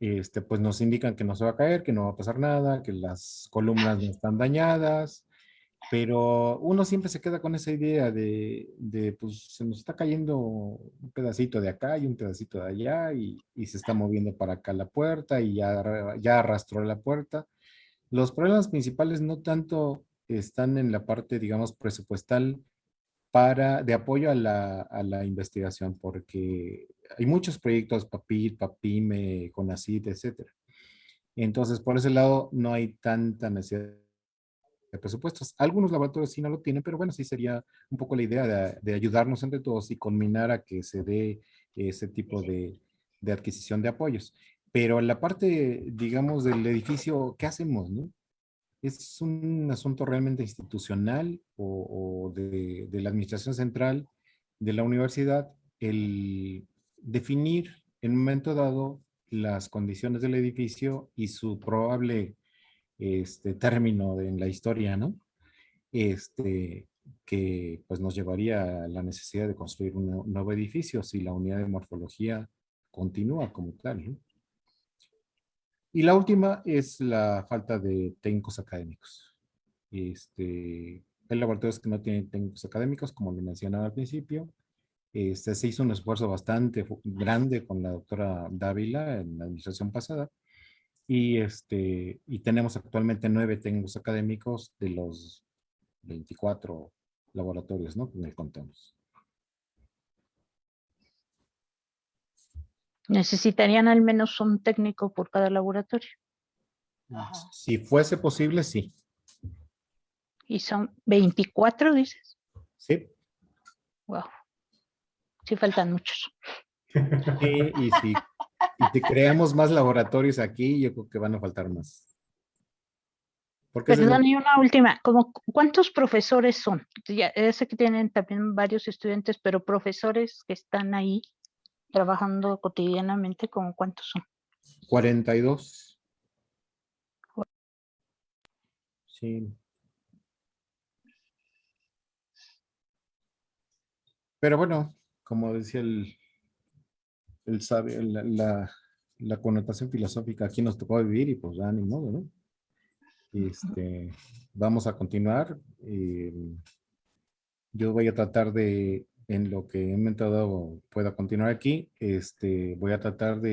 este, pues nos indican que no se va a caer, que no va a pasar nada, que las columnas no están dañadas, pero uno siempre se queda con esa idea de, de, pues se nos está cayendo un pedacito de acá y un pedacito de allá y, y se está moviendo para acá la puerta y ya, ya arrastró la puerta. Los problemas principales no tanto están en la parte, digamos, presupuestal para, de apoyo a la, a la investigación, porque hay muchos proyectos, PAPIT, PAPIME, CONACIT, etcétera. Entonces, por ese lado, no hay tanta necesidad de presupuestos. Algunos laboratorios sí no lo tienen, pero bueno, sí sería un poco la idea de, de ayudarnos entre todos y combinar a que se dé ese tipo de, de adquisición de apoyos. Pero la parte, digamos, del edificio, ¿qué hacemos, no? es un asunto realmente institucional o, o de, de, la administración central de la universidad el definir en un momento dado las condiciones del edificio y su probable este, término en la historia, ¿no? Este, que pues nos llevaría a la necesidad de construir un nuevo edificio si la unidad de morfología continúa como tal. Y la última es la falta de técnicos académicos. Este, hay laboratorios que no tienen técnicos académicos, como le mencionaba al principio. Este, se hizo un esfuerzo bastante grande con la doctora Dávila en la administración pasada. Y, este, y tenemos actualmente nueve técnicos académicos de los 24 laboratorios ¿no? que contamos. Necesitarían al menos un técnico por cada laboratorio. Ajá. Si fuese posible, sí. ¿Y son 24, dices? Sí. Wow. Sí faltan muchos. Sí, y si, y si creamos más laboratorios aquí, yo creo que van a faltar más. Porque Perdón, y una última, como ¿cuántos profesores son? Ya sé que tienen también varios estudiantes, pero profesores que están ahí trabajando cotidianamente, ¿con cuántos son? 42. Sí. Pero bueno, como decía el, el sabe, la, la, la, connotación filosófica aquí nos tocó vivir y pues ya ni modo, ¿no? Este, vamos a continuar. Eh, yo voy a tratar de en lo que he inventado pueda continuar aquí, este, voy a tratar de